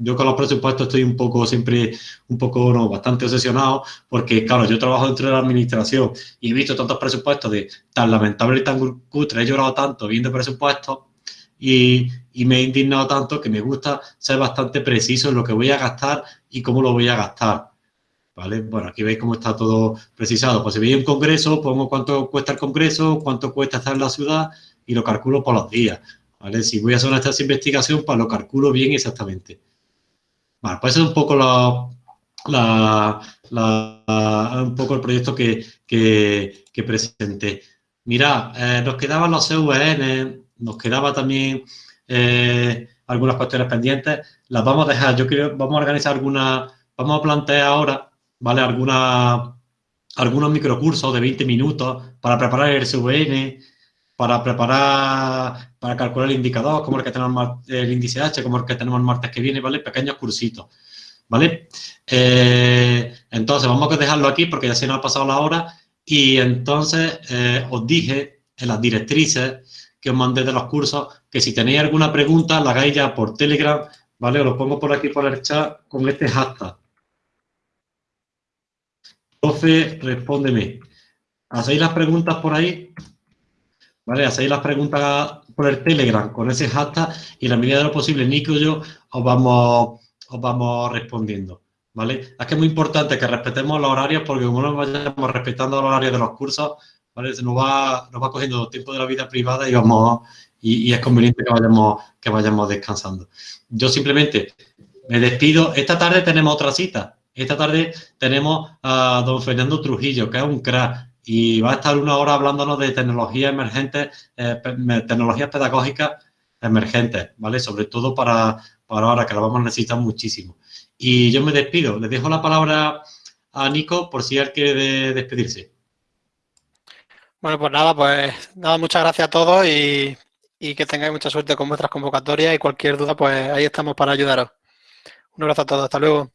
Yo con los presupuestos estoy un poco, siempre, un poco, no, bastante obsesionado, porque, claro, yo trabajo dentro de la administración y he visto tantos presupuestos de tan lamentable y tan cutre, he llorado tanto viendo presupuestos y, y, me he indignado tanto que me gusta ser bastante preciso en lo que voy a gastar y cómo lo voy a gastar. ¿Vale? Bueno, aquí veis cómo está todo precisado. Pues si veis un congreso, pongo cuánto cuesta el congreso, cuánto cuesta estar en la ciudad y lo calculo por los días. ¿Vale? Si voy a hacer una investigación, pues lo calculo bien exactamente. Bueno, pues es un poco la, un poco el proyecto que, que, presenté. Mirad, eh, nos quedaban los CVN, nos quedaba también eh, algunas cuestiones pendientes. Las vamos a dejar, yo creo, vamos a organizar algunas, vamos a plantear ahora, ¿vale? Alguna, algunos microcursos de 20 minutos para preparar el CVN, para preparar, para calcular el indicador, como el que tenemos el índice H, como el que tenemos el martes que viene, ¿vale? Pequeños cursitos, ¿vale? Eh, entonces, vamos a dejarlo aquí porque ya se nos ha pasado la hora y entonces eh, os dije en las directrices que os mandé de los cursos que si tenéis alguna pregunta la hagáis ya por Telegram, ¿vale? Os lo pongo por aquí por el chat con este hashtag. Profe, respóndeme. ¿Hacéis las preguntas por ahí? ¿Vale? Hacéis las preguntas por el Telegram con ese hashtag y en la medida de lo posible, Nico y yo os vamos, os vamos respondiendo, ¿vale? Es que es muy importante que respetemos los horarios porque como no vayamos respetando los horarios de los cursos, ¿vale? Se nos va, nos va cogiendo tiempo de la vida privada y vamos y, es conveniente que vayamos, que vayamos descansando. Yo simplemente me despido. Esta tarde tenemos otra cita. Esta tarde tenemos a don Fernando Trujillo, que es un crack y va a estar una hora hablándonos de tecnologías emergentes, eh, tecnologías pedagógicas emergentes, ¿vale? Sobre todo para, para ahora, que la vamos a necesitar muchísimo. Y yo me despido. Le dejo la palabra a Nico por si él quiere despedirse. Bueno, pues nada, pues nada, muchas gracias a todos y, y que tengáis mucha suerte con vuestras convocatorias y cualquier duda, pues ahí estamos para ayudaros. Un abrazo a todos, hasta luego.